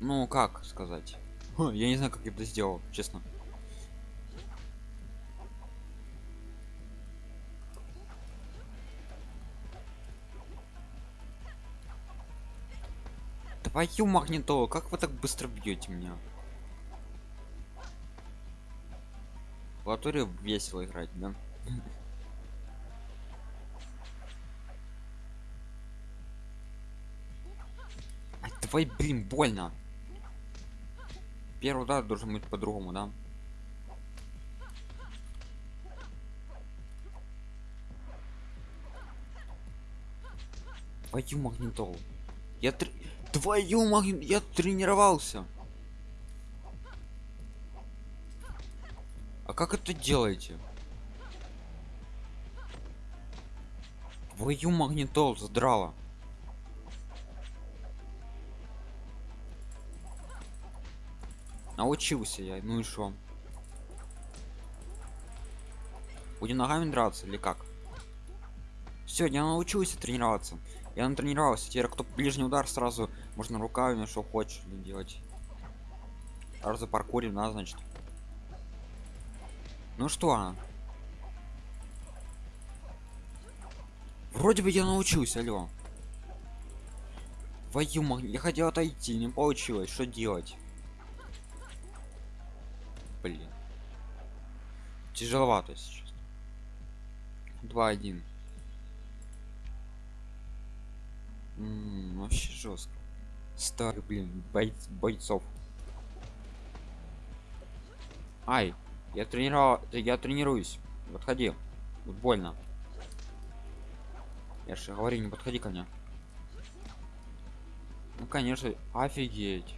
Ну, как сказать? Я не знаю, как я это сделал, честно. Твою магнитолу, как вы так быстро бьете меня? В латоре весело играть, да? Давай, блин, больно. Первый удар должен быть по-другому, да? Твою магнитолу. Я тр... Твою магнит... Я тренировался. А как это делаете? Твою магнитол задрала. Научился я, ну и что? Будем ногами драться или как? Все, я научился тренироваться. Я натренировался. Теперь кто ближний удар сразу можно руками, что хочешь делать. Сразу паркурим, да, значит. Ну что? Вроде бы я научился, алло. Твою мать, я хотел отойти, не получилось. Что делать? Блин. Тяжеловато сейчас. 2-1. М, Вообще жестко. Старый, блин, бойц- бойцов. Ай, я тренировал, я тренируюсь. Подходи. Тут больно. Я же говорю, не подходи ко мне. Ну конечно, офигеть.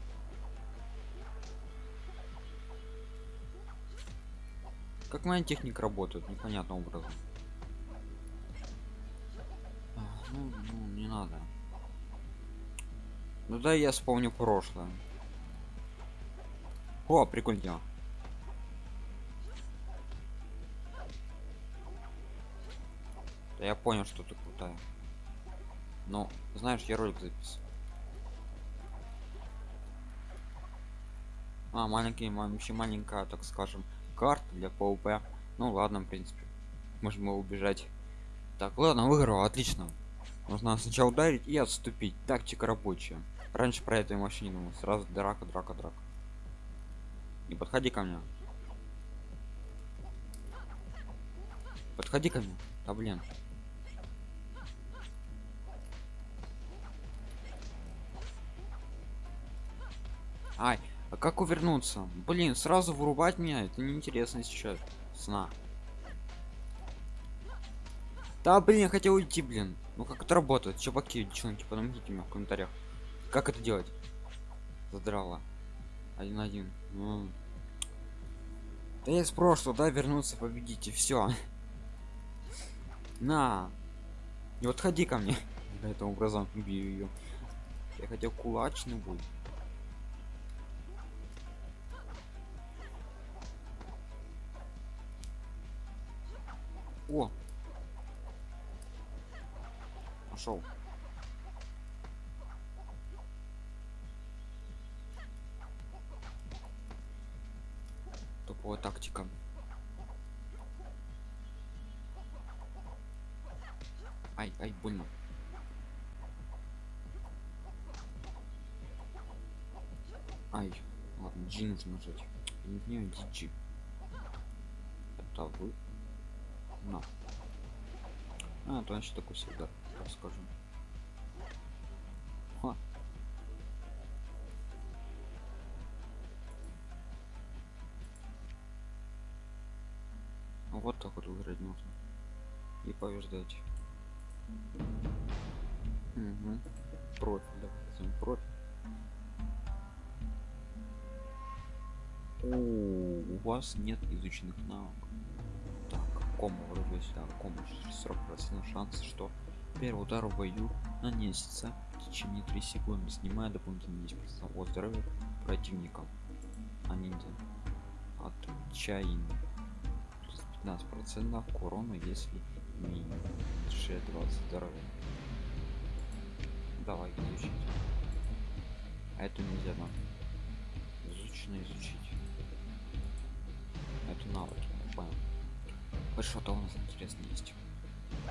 Как моя техника работает, непонятным образом. А, Ну, ну, не надо. Ну да, я вспомню прошлое. О, прикольно. Да я понял, что ты крутая. Но, знаешь, я ролик записывал. А, маленький, ма- вообще маленькая, так скажем, карта для PvP. Ну ладно, в принципе. Можем его убежать. Так, ладно, выиграл, отлично. Нужно сначала ударить и отступить. Тактика рабочая. Раньше про это вообще не думал. Сразу драка, драка, драка. Не подходи ко мне. Подходи ко мне. Да блин. Ай, а как увернуться? Блин, сразу вырубать меня, это неинтересно сейчас. Сна. Да, блин, я хотел уйти, блин. Ну как это работает? Чуваки, девчонки, помогите мне в комментариях. Как это делать? Задрала. Один один. Ну. Да я из прошлого, да, вернуться, победите, все. На. Не подходи ко мне. Этим образом убью ее. Я хотел кулачный бой. О! Пошел. G нужно нажать. Не знаю, G. Это вы. На. А, то значит такой всегда, так скажем. Ха. Вот так вот выиграть можно. И побеждать. Угу. Профиль, возьмем профиль. Вас нет изученных навыков. Так, кома вроде сюда, кома 40% шанс, что первый удар в бою нанесется в течение 3 секунды, снимая дополнительно 10% от здоровья противника. А ниндзя. Отчаяние. 15% к урону, если меньше 20 здоровья. Давай изучить. А эту нельзя нам. Изучено изучить. Вот что-то у нас интересно есть.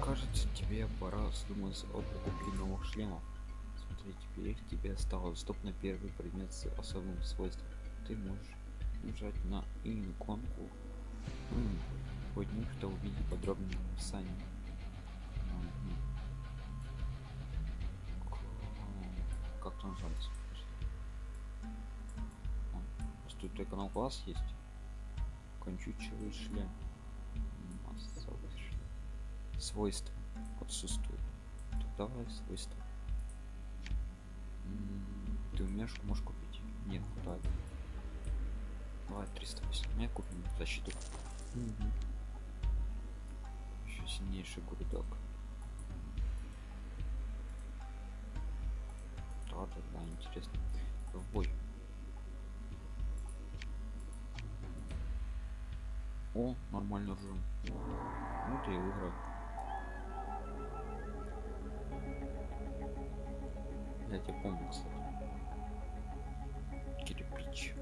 Кажется, тебе пора задуматься об покупке новых шлемов. Смотри, теперь тебе стало доступно первый предмет с особым свойством. Ты можешь нажать на иконку под них, что увидеть подробное описание. Как нажать? А, Тут только на класс есть. Кончучевый шлем. Свойства отсутствуют. Так, давай свойства. М, Ты умеешь, можешь купить? Нет, хватает. Давай 380. купим защиту. Еще сильнейший гурдок. Да, да, да, интересно. В бой. О, нормально ржем. Ну ты и выиграл. Я помню, кстати. Кирпич.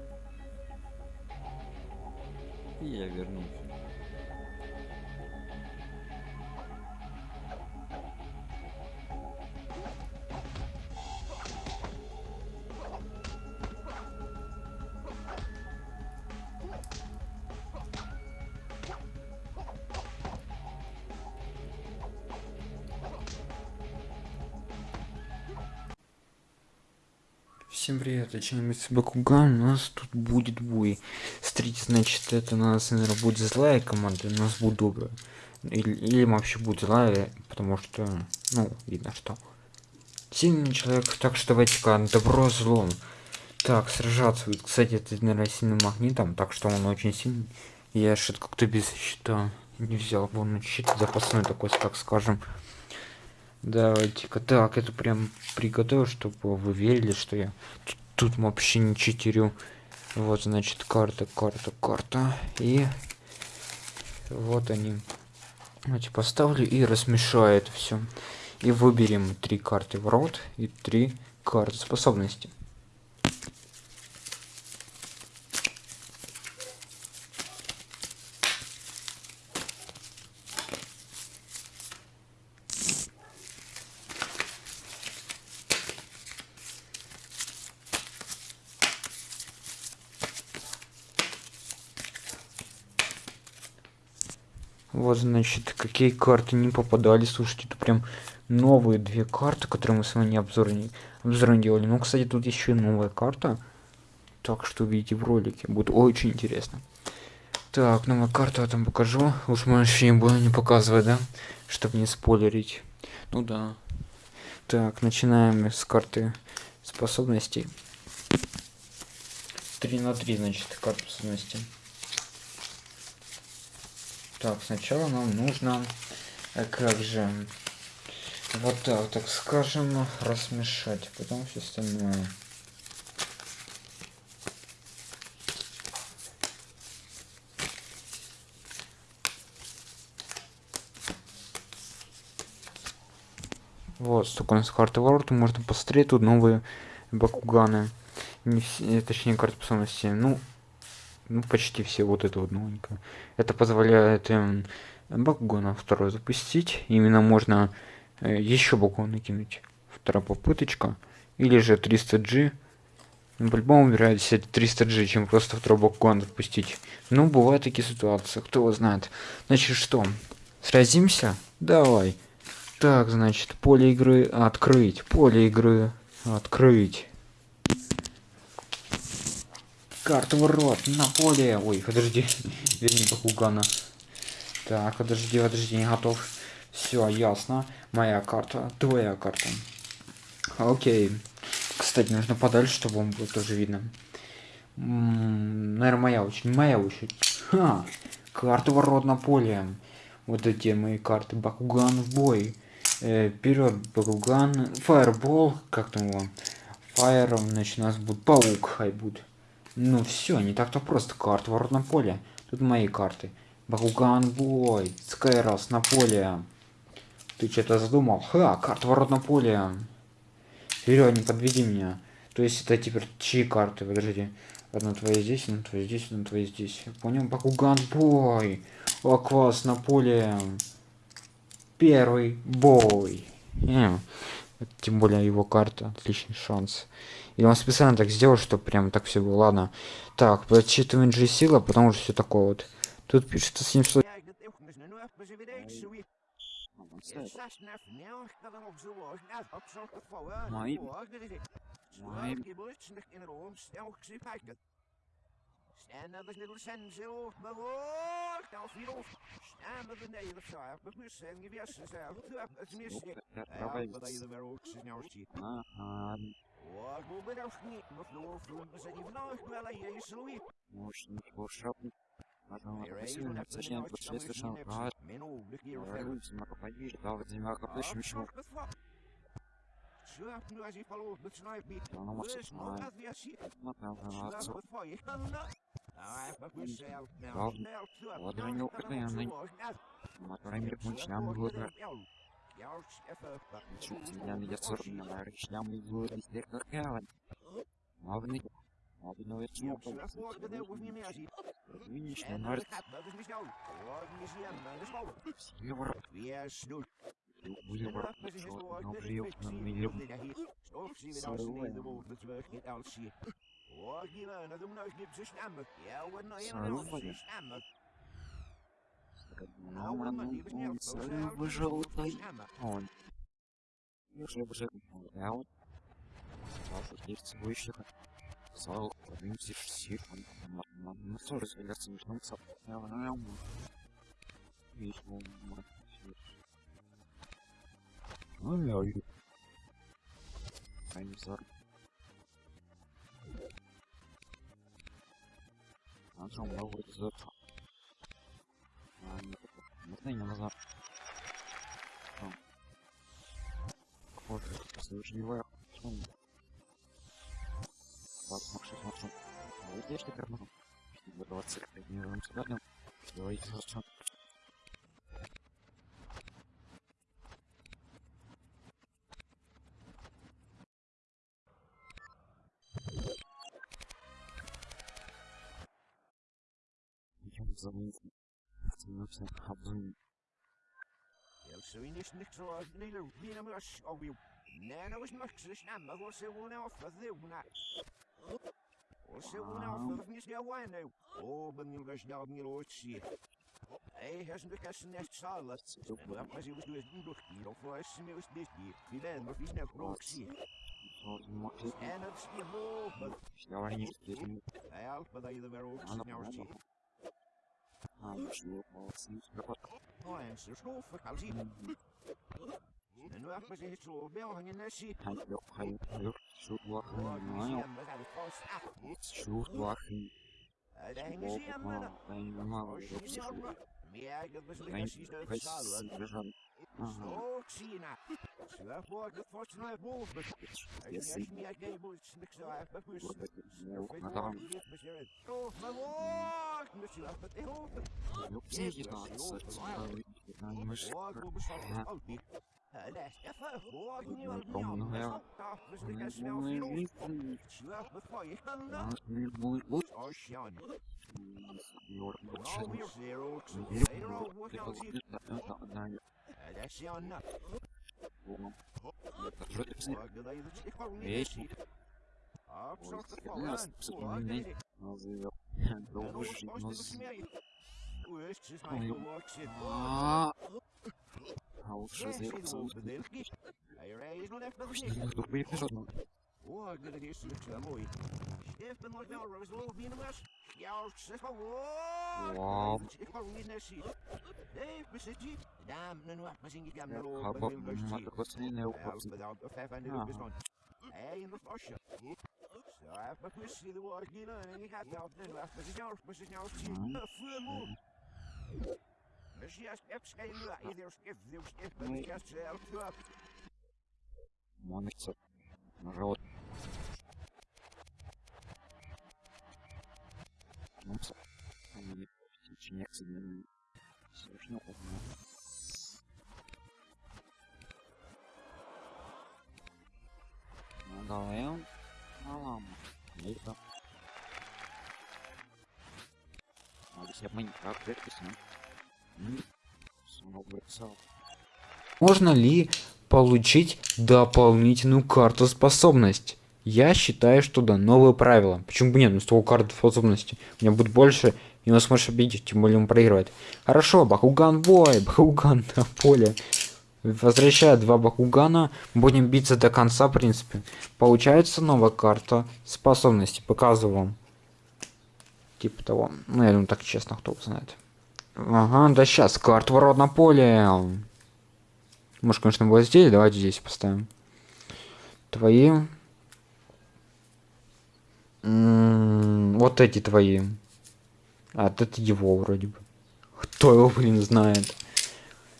И я вернулся. Всем привет, Чиновник Бакуган, у нас тут будет бой. Смотрите, значит, это у нас, наверное, будет злая команда, у нас будет добрая. Или, или вообще будет злая, потому что, ну, видно, что сильный человек, так что давайте-ка добро злом. Так, сражаться будет. Кстати, это, наверное, сильным магнитом, так что он очень сильный. Я что-то как-то без щита не взял, вон щит запасной такой, так скажем. Давайте-ка так, это прям приготовил, чтобы вы верили, что я тут, тут вообще не читерю. Вот, значит, карта, карта, карта. И вот они. Давайте поставлю и размешаю это все. И выберем три карты в рот и три карты способности. Значит, какие карты не попадали. Слушайте, это прям новые две карты, которые мы с вами обзор не, обзор не делали. Ну, кстати, тут еще и новая карта. Так что увидите в ролике. Будет очень интересно. Так, новая карта я там покажу. Уж мы вообще не буду не показывать, да? Чтобы не спойлерить. Ну да. Так, начинаем с карты способностей. 3 на 3, значит, карта способностей. Так, сначала нам нужно, э, как же, вот так, так скажем, размешать, потом все остальное. Вот, столько у нас карты ворота, можно посмотреть, тут новые бакуганы. Не все, точнее, карты способности. Ну, ну почти все вот это вот новенькое. Это позволяет эм, бакугана второй запустить. Именно можно э, еще бакуган накинуть. Вторая попыточка. Или же 300g ну, по-любому вероятнее 300g чем просто второй бакуган запустить. Ну бывают такие ситуации кто его знает. Значит что? Сразимся? Давай. Так значит поле игры открыть поле игры открыть Карта ворот на поле. Ой, подожди. Верни Бакугана. Так, подожди, подожди, не готов. Все, ясно. Моя карта, твоя карта. Окей. Кстати, нужно подальше, чтобы он было тоже видно. наверное, моя очередь. Моя очередь. Ха! Ворот на поле. Вот эти мои карты. Бакуган в бой. Э, вперед, Бакуган. Фаербол. Как там его? Фаер, значит, у нас будет паук, хай будет. Ну все, не так-то просто. Карта ворот на поле. Тут мои карты. Бакуган бой. Скайрос на поле. Ты что-то задумал? Ха, карта ворот на поле. Вперед, не подведи меня. То есть это теперь чьи карты? Подожди. Одна твоя здесь, одна твоя здесь, одна твоя здесь. Я понял, Бакуган бой. О, класс на поле. Первый бой. Э, тем более его карта. Отличный шанс. И он специально так сделал, что прям так все было. Ладно. Так, подсчитываем же сила, потому что все такое вот. Тут пишется 700. Мои... Мои... Er. Ага. Вот, бы наш не, но снова фрунт за ним вновь была я и слуи. Может, не волшебник. Можно посильно, точнее, больше слышал. А, Мину, легкий люди, на попади, да, вот земля как еще еще. Шляп, ну, ази полу, начинает бить. Она может, Слышь, ну, а, разве я си? Я на речням и будет везде как гавань. Мавный. Мавный чмок. Видишь, на нарт. Евро. Евро. Но приют на миллион. Выжил он. Уже уже я вот. Сашу есть выше. Сал, поднимся все. Ну что же, я смешно сап. Я на Видишь, ну, ну, я. А что, много зор? А, нет, можно не нужно. Похоже, совершенно Так, маршрут, маршрут. Вот я что карману. Чтобы 20 не вам сюда, Давайте хорошо. Идем за мной. Становимся обзумим. Yeltsin niks zoals Nilo, Nina Mus, of you. Nana was much this number, was it one off of the one? Was it one off of Miss Gawain now? Oh, but you guys now me lo see. Hij has een kassen net salat. Zo maar als hij was dus niet nog hier of was hij was dit hier. Die Ага. Zero, zero, zero, zero, zero, zero, zero, zero, zero, af het hoofd. ну все единаться, мы Woord, же hoe bestaat het altijd? Eh, dat is even woord, niet wat Ну, meer. ну, ja. Dat is de kast snel veel. Slaap het voor je kan dan. будет лучше. Oh, Sean. Юр, Nou, лучше. weer zero. Мир Zero, wordt al zien. это одна Eh, Dat is Sean. nou. волна. Это же ты псих. Woord, dat je het echt gewoon niet Эй, ziet. Ah, ik zag het я vallen. нас Woord, психованный. dat is- Назовет. Долго жить, но... А а лучше заебаться. Пусть тупые пижоны. Вау. Хаба, мотокослиная упасть. Hey, in de tasje. Zo, even mijn kusje de woord hier en je gaat nou nu af met jou, met jou zien. Vuur Dus ja, skip Нагалаем. Алам. Это. Надо себе Майнкрафт выписать. Снова вырисовал. Можно ли получить дополнительную карту способность? Я считаю, что да, новые правила. Почему бы нет? Ну, с того карты способности. У меня будет больше, и он сможет победить, тем более он проигрывает. Хорошо, Бакуган бой, Бакуган на поле. Возвращая два Бакугана, будем биться до конца, в принципе. Получается новая карта способности. Показываю вам. Типа того. Ну, я думаю, так честно, кто знает. Ага, да сейчас, карта ворот на поле. Может, конечно, вот здесь. Давайте здесь поставим. Твои. Вот эти твои. А, это его вроде бы. Кто его, блин, знает?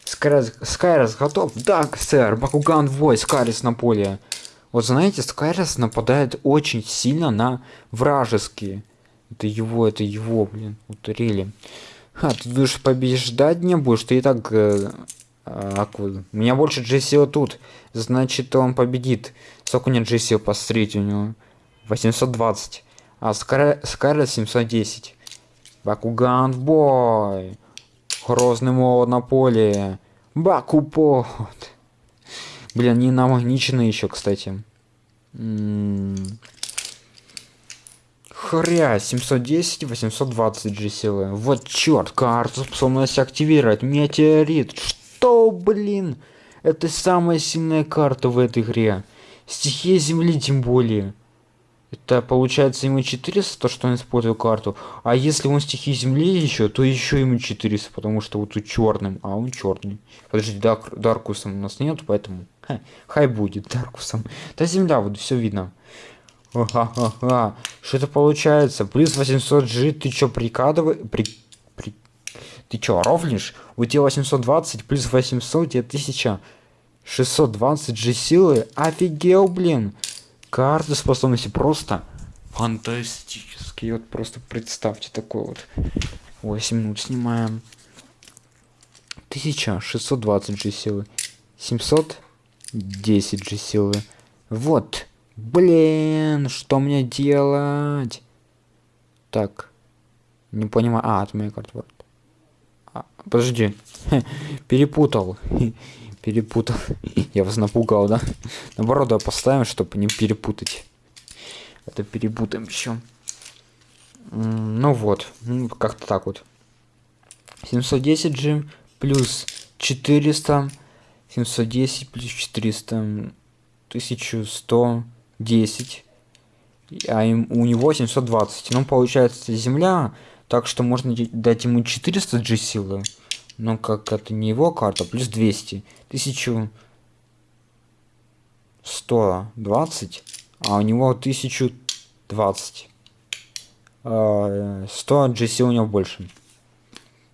Скайрис, Скайрис готов? Да, сэр. Бакуган вой, Скайрис на поле. Вот знаете, Скайрис нападает очень сильно на вражеские Это его, это его, блин. Рели. А, ты будешь побеждать не будешь, ты и так... Э, аквы. У меня больше GCO тут. Значит, он победит. Сколько у него GCO посмотрите у него? 820. А Скарлет 710. Бакуган бой. Грозный молот на поле. Бакупот. Блин, не намагничены еще, кстати. М -м Хря, 710, 820 G силы. Вот черт, карту способность активировать. Метеорит. Что, блин? Это самая сильная карта в этой игре. Стихия Земли тем более. Это получается ему 400, то что он использует карту. А если он стихии земли еще, то еще ему 400, потому что вот тут черным, а он черный. Подожди, Дарк, Даркусом у нас нет, поэтому ха, хай будет Даркусом. Да земля, вот все видно. Ага, Что это получается? Плюс 800 G, ты чё прикладывай? При... При... Ты чё, ровнишь? У тебя 820 плюс 800, тебе 1620 G силы. Офигел, блин. Карты способности просто фантастические. Вот просто представьте такой вот. 8 минут снимаем. 1620 G силы. 710 G силы. Вот. Блин, что мне делать? Так. Не понимаю. А, моя карта. Вот. А, подожди. Перепутал перепутал. Я вас напугал, да? Наоборот, да, поставим, чтобы не перепутать. Это перепутаем еще. Ну вот, ну, как-то так вот. 710 G плюс 400. 710 плюс 400. 1110. А им, у него 720. Ну, получается, земля. Так что можно дать ему 400 G силы. Но как это не его карта, плюс 200. 1120, а у него 1020. 100 GC у него больше.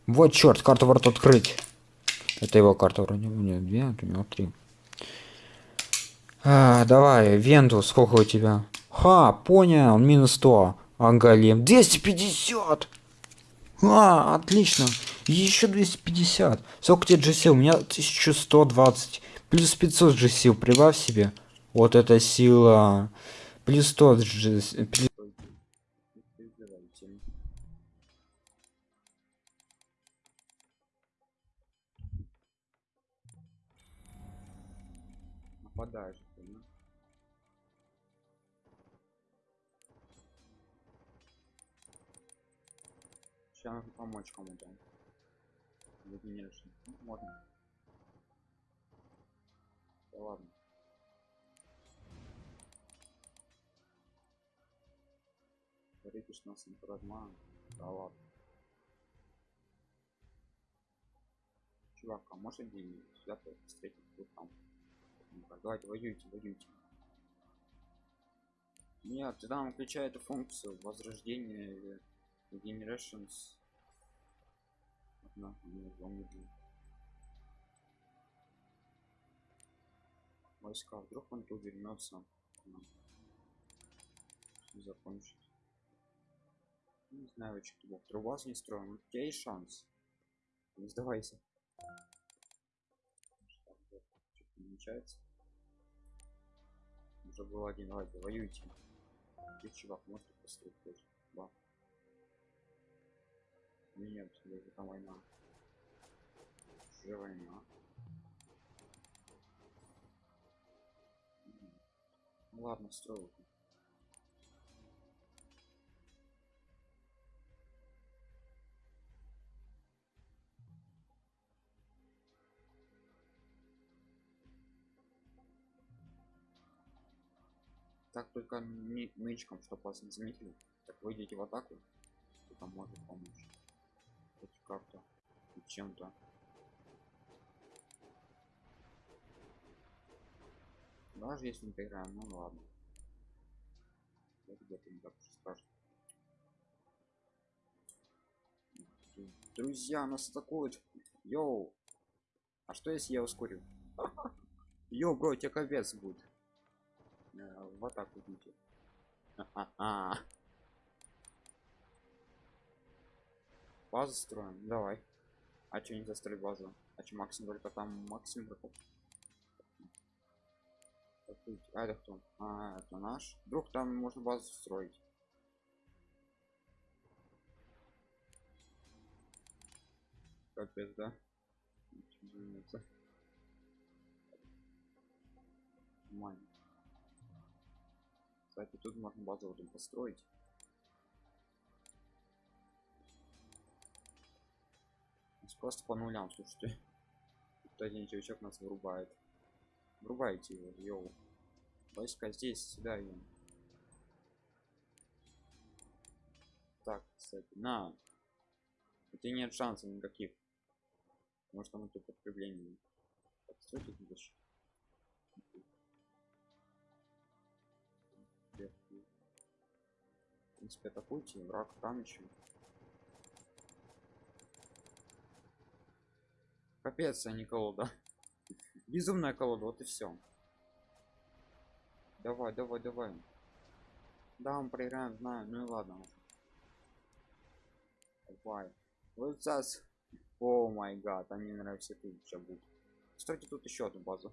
Вот черт, карту ворот открыть. Это его карта вроде. У него две, а у него три. А, давай, Венту, сколько у тебя? Ха, понял, минус 100. А Голем 250. А, отлично. Еще 250. Сколько тебе GC? У меня 1120. Плюс 500 GC. Прибавь себе. Вот эта сила. Плюс 100 GC. Помочь кому-то. Единичный. Ну, можно. Да ладно. Рикиш нас не продман. Да ладно. Чувак, а может один сюда встретить тут там? ну давайте воюйте, воюйте. Нет, тогда он включает функцию возрождения или generations одна не помню войска вдруг он тут вернется закончит не знаю что бог труба не строим? У тебя есть шанс. Не сдавайся. Намечается уже был один. Давайте воюйте ты чувак может построить тоже? Да нет, это там война. Уже война. Ну ладно, строю. Так только нычком, чтобы вас не заметили. Так выйдете в атаку, там может помочь хоть как-то чем-то. Даже если не поиграем ну ладно. Где-то не так уж страшно друзья нас атакуют йоу. А что если я ускорю? Йоу бро тебе капец будет. Э, в атаку идите. А -а -а. Базу строим, давай. А что не застроить базу? А что максимум только там игроков? Какой- А это кто? А, это наш. Вдруг там можно базу строить. Капец, да? Нормально. Кстати, тут можно базу эту построить. Просто по нулям, слушайте. Тут один чувачок нас вырубает. Врубайте его, йоу. Войска здесь, сюда идем. Так, кстати, на. У тебя нет шансов никаких. Может там это подкрепление. Так, тут дальше. В принципе, атакуйте, враг там еще. Капец, а не колода. Безумная колода, вот и все. Давай, давай, давай. Да, мы проиграем, знаю. Ну и ладно. Давай. Вот сейчас. О май гад, они все тут сейчас будут. Стойте тут еще одну базу.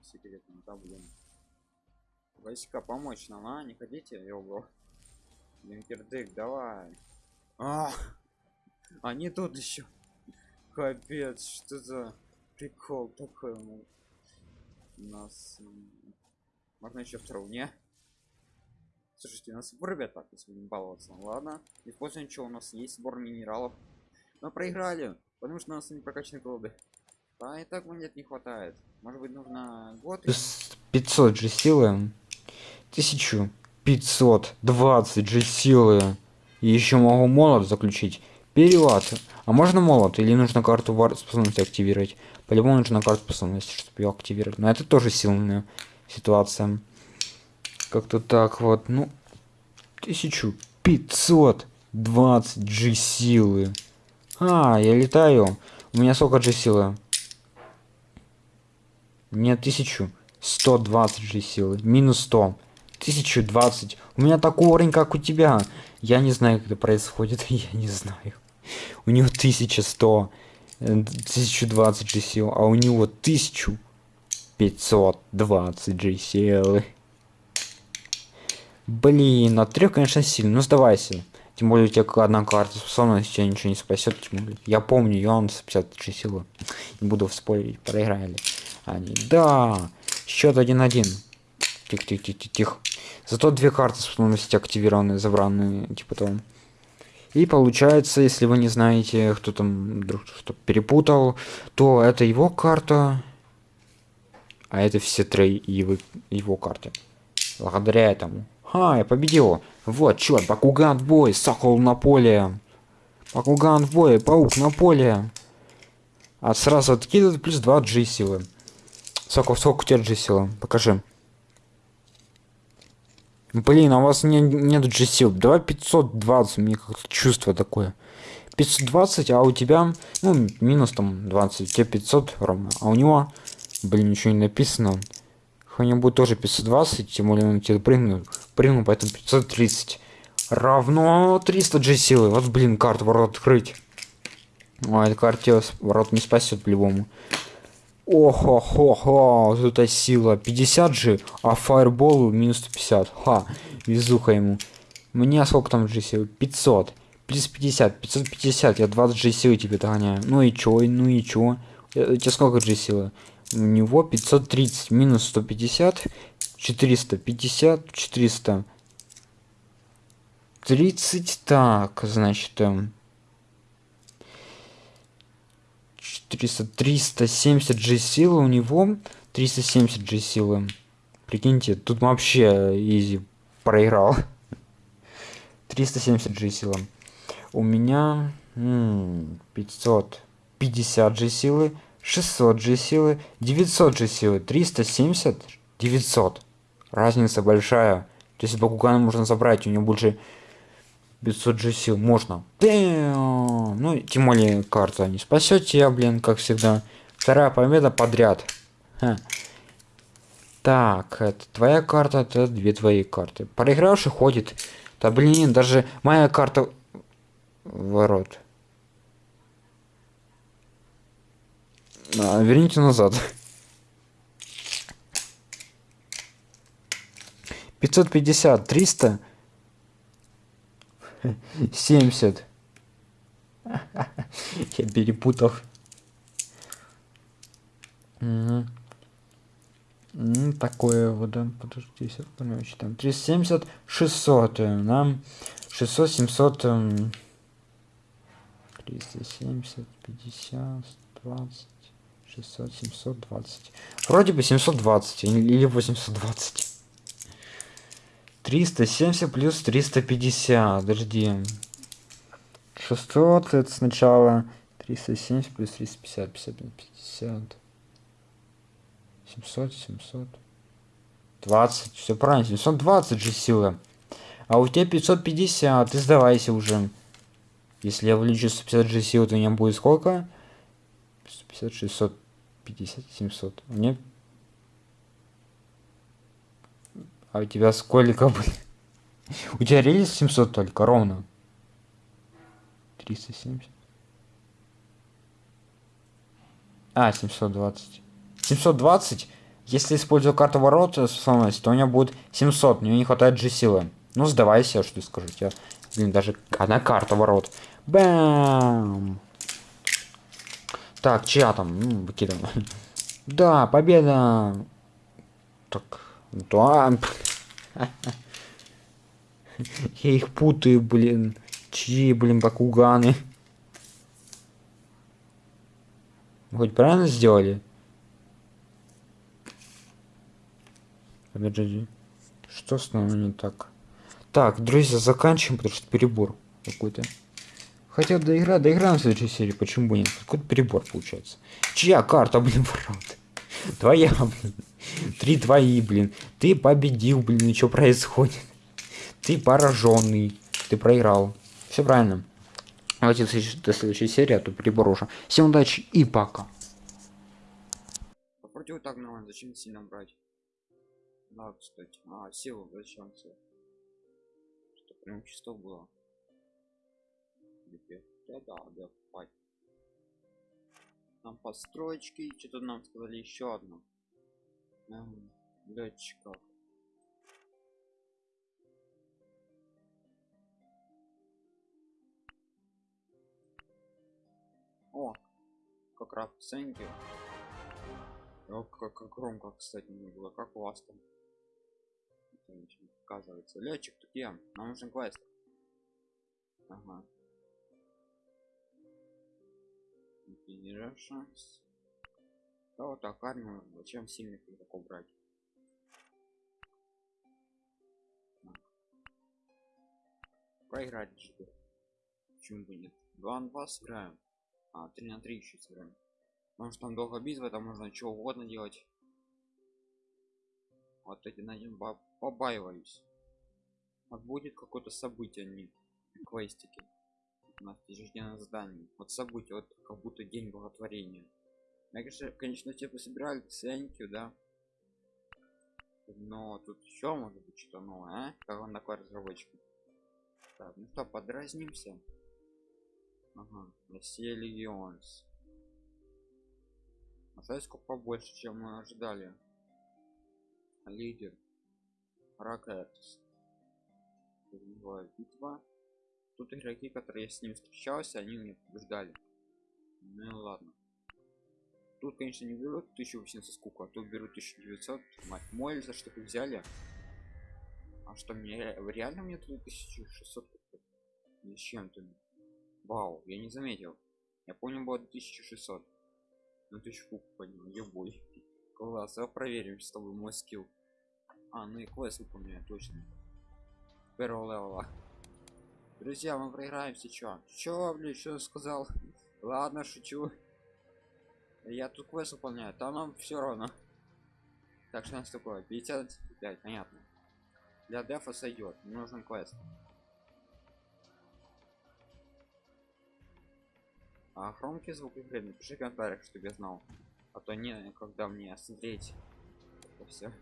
Секретно, да, блин. Войска помочь нам, а? Не хотите? Його. Линкердык, давай. А, они тут еще. Капец, что за прикол такой ну, у нас. Можно еще вторую, не? Слушайте, у нас сбор ребята, если будем баловаться. Ладно, используем что у нас есть сбор минералов. Мы проиграли, потому что у нас не прокачаны колоды. А и так монет не хватает. Может быть нужно год? Плюс 500 же силы. 1520 же силы. И еще могу молот заключить. Перевод. А можно молот? Или нужно карту вар- способности активировать? По-любому нужно карту способности, чтобы ее активировать. Но это тоже сильная ситуация. Как-то так вот. Ну, 1520 G силы. А, я летаю. У меня сколько G силы? Мне 1120 G силы. Минус 100. 1020. У меня такой уровень, как у тебя. Я не знаю, как это происходит. Я не знаю. У него 1100. э, 1020 G сил. А у него 1520 G силы. Блин, от трех, конечно, сильно. Ну сдавайся. Тем более у тебя одна карта способности тебя ничего не спасет. Тем более. Я помню, он с 53 силы. Не буду спорить, проиграли. Они. Да. Счет 1-1. Тихо, тихо, тихо, тихо. Зато две карты способности активированы, забранные, типа того. И получается, если вы не знаете, кто там вдруг что перепутал, то это его карта, а это все три его, его карты. Благодаря этому. Ха, я победил. Вот, черт, Бакуган в бой, Сокол на поле. Бакуган в бой, Паук на поле. А сразу откидывает плюс 2 G силы. Сокол, сколько у тебя G силы? Покажи. Блин, а у вас не, нет G сил. Давай 520, мне как-то чувство такое. 520, а у тебя, ну, минус там 20, у тебя 500 ровно. А у него, блин, ничего не написано. У него будет тоже 520, тем более он тебе прыгнул, прыгнул, поэтому 530 равно 300 G силы. Вот, блин, карту ворот открыть. А, эта карта ворот не спасет по-любому. Охо-хо-хо, вот эта сила 50 же, а фаербол минус 150. Ха, везуха ему. Мне сколько там G силы? 500. Плюс 50, 550, я 20 G силы тебе догоняю. Ну и чё, ну и чё? У тебя сколько G силы? У него 530, минус 150, 450, 400. 30, так, значит, эм, 400, 370 G силы у него, 370 G силы. Прикиньте, тут вообще изи проиграл. 370 G силы. У меня м, 550 G силы, 600 G силы, 900 G силы, 370, 900. Разница большая. То есть Бакугана можно забрать, у него больше 500 G сил можно. Ну, тем более карта не спасет тебя, блин, как всегда. Вторая победа подряд. Ха. Так, это твоя карта, это две твои карты. Проигравший ходит. Да блин, даже моя карта ворот. А, верните назад. 550, 300, 70. Я перепутал. М, Такое вот, да, подожди, понимаю, там 370, 600, э, нам 600, 700, эм, 370, 50, 20, 600, 720. Вроде бы 720 или или 820. 370 плюс 350, подожди. 600 это сначала 370 плюс 350, 50, 50. 700, 700. 20, все правильно, 720 же сила. А у тебя 550, ты сдавайся уже. Если я увеличу 150 же силы, то у меня будет сколько? 150, 650, 700. У меня... А у тебя сколько, блин? У тебя релиз 700 только, ровно. 370. А, 720. 720. Если использую карту ворот способность, то у меня будет 700. Мне не хватает же силы. Ну, сдавайся, что скажу. Я, блин, даже одна карта ворот. Бам! Так, чья там? Ну, выкидываем. Да, победа! Так, да. Я их путаю, блин. Чьи, блин, бакуганы? Хоть правильно сделали? Подожди. Что с нами не так? Так, друзья, заканчиваем, потому что перебор какой-то. Хотя доигра, доиграем в следующей серии, почему бы нет? Какой-то перебор получается. Чья карта, блин, ворот? Твоя, блин. Три твои, блин. Ты победил, блин, и что происходит? Ты пораженный. Ты проиграл. Все правильно. Давайте до следующей- серии, а то перебор уже. Всем удачи и пока. Вот так нормально, зачем сильно брать? Да, кстати. А, силу зачем силу? Что прям чисто было. Да, да, да. Там постройки, что-то нам сказали еще одно. Эм, летчиков. О, как раз ценки. О, как, громко, кстати, не было. Как у вас там? Не показывается. Летчик, ты где? Нам нужен квест. Ага. шанс. Да вот так армию. Зачем сильных игроков брать? Проиграть же. Почему бы нет? 2 на 2 сыграем. А, 3 на 3 еще сыграем. Может там долго битва, там можно что угодно делать. Вот эти найдем побаиваюсь. Вот будет какое-то событие, а не квестики. У нас ежедневное задание. Вот событие, вот как будто день благотворения. Я, конечно, конечно, все пособирали ценники, да. Но тут еще может быть что-то новое, а? Как он такой разработчик? Так, ну что, подразнимся. Ага, Россия Легионс. А знаете, сколько побольше, чем мы ожидали. Лидер. Ракетс. Битва. Тут игроки, которые я с ним встречался, они мне побеждали. Ну ладно. Тут, конечно, не берут 1800 скуку, а тут берут 1900. Мать мой, за что вы взяли? А что мне ре- реально мне тут 1600 купить? Или с чем-то? Вау, я не заметил. Я понял, было 1600. Ну ты куб поднял, ебой. Класс, а проверим с тобой мой скилл. А, ну и квест выполняю, точно. Первого левела. Друзья, мы проиграем сейчас. Чё, блин, что сказал? Ладно, шучу. Я тут квест выполняю, там нам все равно. Так что у нас такое? 55, понятно. Для дефа сойдет, нужен квест. А громкий звук игры напиши в комментариях, чтобы я знал. А то не, когда мне смотреть все.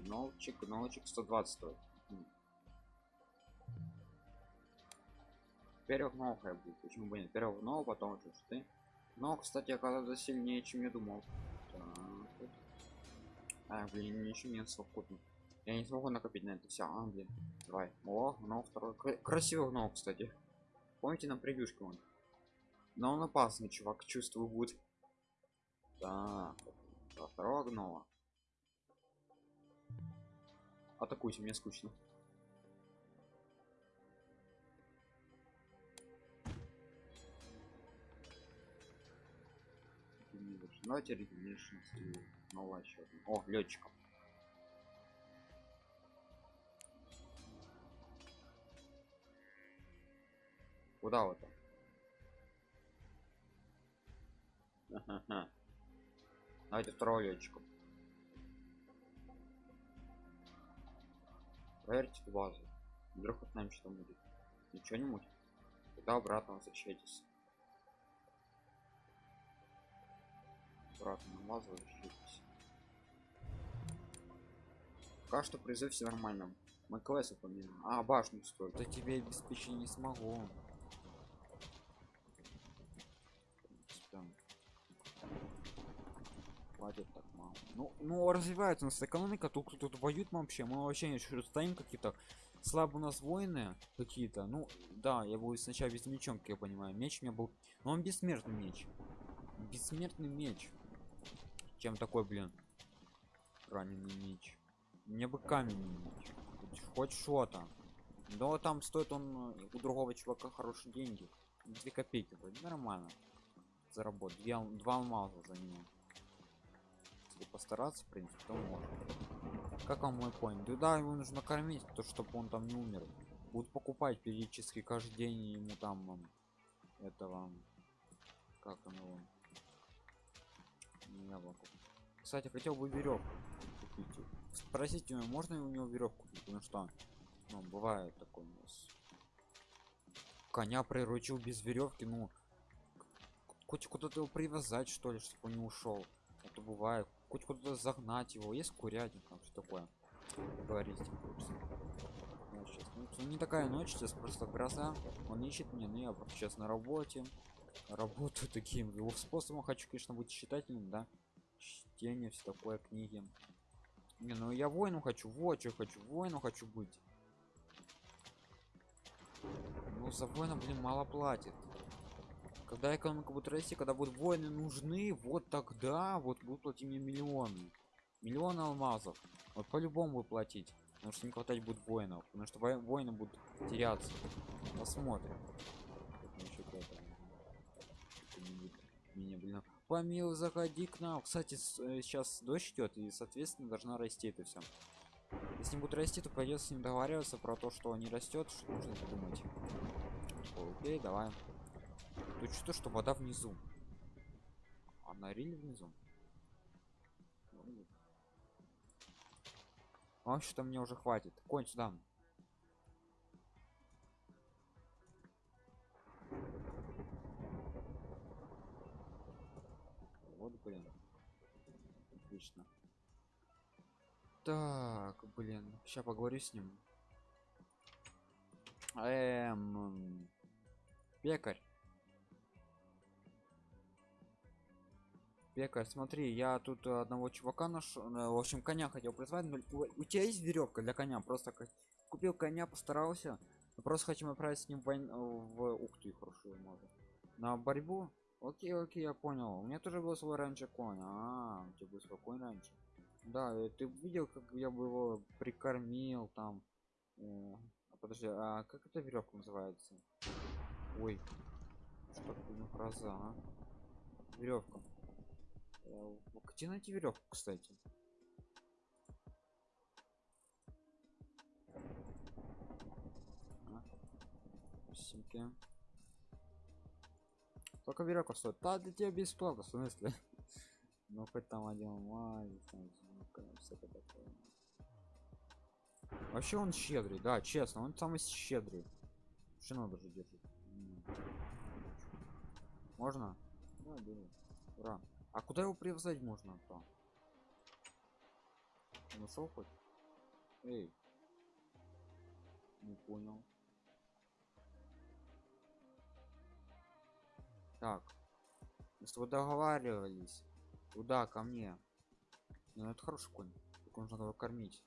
Нолчик, нолчик 120 стоит. Перегнохая будет. Почему бы нет? Перегнул, потом уже ты. Но, кстати, оказывается сильнее, чем я думал. Так. А, блин, ничего не совокупно. Я не смогу накопить на это все. А, блин. Давай. О, гнол второй. Кра- красивый гнол, кстати. Помните на превьюшке он? Но он опасный, чувак, чувствую будет. Так, да, второго гнола. Атакуйте, мне скучно. Давайте Regeneration сделаю. Новая еще. О, летчиков. Куда вот там? Ага. Давайте второго летчика. Проверьте базу. Вдруг от нам что будет. Ничего не мутит. Тогда обратно возвращайтесь. Обратно на базу возвращайтесь. Пока что призыв все нормально. Мы классы поменяем. А, башню стоит. Да тебе обеспечить не смогу. Прям. Хватит так мало. Ну, ну развивается у нас экономика, тут кто тут воюет вообще, мы вообще еще стоим какие-то слабо у нас воины какие-то. Ну, да, я буду сначала без мечом, как я понимаю. Меч у меня был. Но он бессмертный меч. Бессмертный меч. Чем такой, блин? Раненый меч. Мне бы каменный меч. Хоть- что-то. Но там стоит он э, у другого чувака хорошие деньги. Две копейки вроде нормально. Заработать. Две, два алмаза за него. Если постараться, в принципе, то можно. Как вам мой конь? Да, его нужно кормить, то чтобы он там не умер. Будут покупать периодически каждый день ему там ам, этого как он его Не яблоко. Кстати, хотел бы веревку купить. Спросите него, можно у него веревку купить, потому что ну, бывает такое у нас. Коня приручил без веревки, ну хоть куда-то его привязать, что ли, чтобы он не ушел. А то бывает. Хоть куда-то загнать его. Есть курятник, там что такое. Говорить с ним хочется. Я щас- ну, не такая ночь, сейчас просто гроза. Он ищет меня, но я сейчас на работе. Работаю таким его способом. Хочу, конечно, быть читателем, да. Чтение, все такое, книги. Не, ну я воину хочу, вот что хочу, воину хочу быть. Ну, за воина, блин, мало платит. Когда экономика будет расти, когда будут воины нужны, вот тогда вот будут платить мне миллионы. Миллион алмазов. Вот по-любому платить. Потому что не хватать будет воинов. Потому что во- воины будут теряться. Посмотрим. Как насчет этого. Кто-нибудь Меня, блин. Помил, заходи к нам. Кстати, э, сейчас дождь идет, и, соответственно, должна расти это все. Если не будет расти, то придется с ним договариваться про то, что не растет, что нужно придумать. Окей, давай. Тут что, что вода внизу. А на риле внизу. Ну. А что мне уже хватит. Конь сюда. Вот, блин. Отлично. Так, блин. Сейчас поговорю с ним. Эм... Пекарь. Пекарь, смотри, я тут одного чувака нашел, э, в общем, коня хотел призвать. но У, тебя есть веревка для коня? Просто купил коня, постарался. Просто хотим отправить с ним в, войн- в... Ух ты, хорошо, можно. На борьбу? Окей, окей, я понял. У меня тоже был свой раньше конь. А, у тебя был свой конь раньше. Да, э, ты видел, как я бы его прикормил там. Э, а подожди, а как эта веревка называется? Ой, что такое фраза, а? Веревка. Э, Где найти веревку, кстати? А. Только веревка стоит. Да, для тебя бесплатно, в смысле? Ну хоть там один мазь, там такое. Вообще он щедрый, да, честно, он самый щедрый. Что надо же держит? Можно? Да, бери. Ура. А куда его привязать можно то? Нашел хоть? Эй. Не понял. Так. Мы с тобой договаривались. Туда, ко мне. Ну это хороший конь. Только нужно его кормить.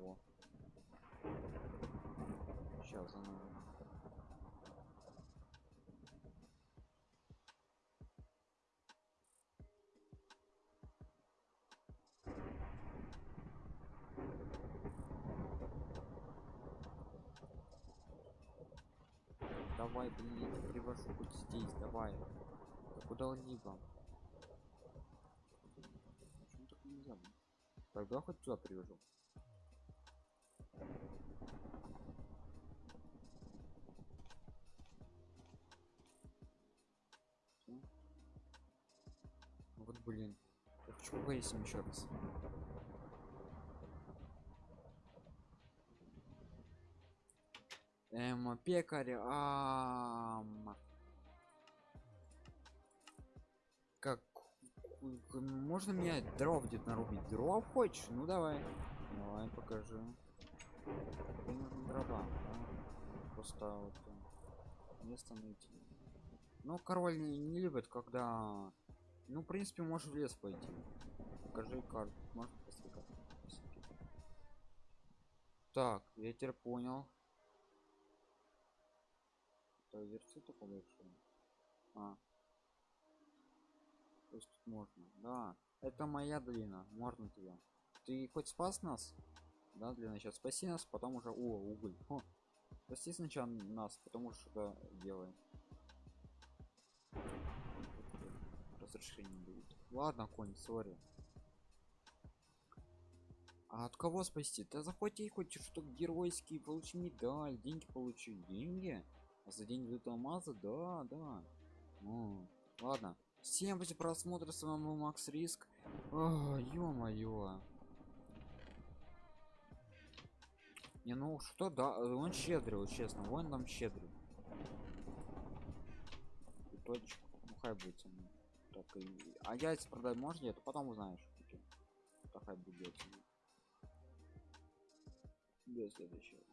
О. Сейчас оно. Давай, блин, я привожу хоть здесь, давай. Да куда-либо. Почему так нельзя? Тогда хоть сюда привожу. Вот блин. Я хочу ним еще раз. Эм, пекарь, ам... Как... Можно мне дров где-то нарубить? Дров хочешь? Ну давай. Давай, нужны дрова? Просто вот э, место найти. Ну, король не, не любит, когда... Ну, в принципе, можешь в лес пойти. Покажи карту. Карту? Так, я теперь понял. Это версия такого большое. А. То есть тут можно. Да. Это моя длина. Можно тебя. Ты хоть спас нас? Да, длина. Сейчас спаси нас, потом уже. О, уголь. О. Спаси сначала нас, потому что делаем. Разрешение будет. Ладно, конь, сори. А от кого спасти? Да захвати хоть что геройский, получи медаль, деньги получи. Деньги? За день выдал алмаза? Да, да. Ну, ладно. Всем после просмотра с вами Макс Риск. ё-моё. Не, ну что, да, он щедрый, вот честно, он там щедрый. И точка. Ну хай будет мной. Так, и... А яйца продать можно нет? Потом узнаешь. Так хай будет. До следующего.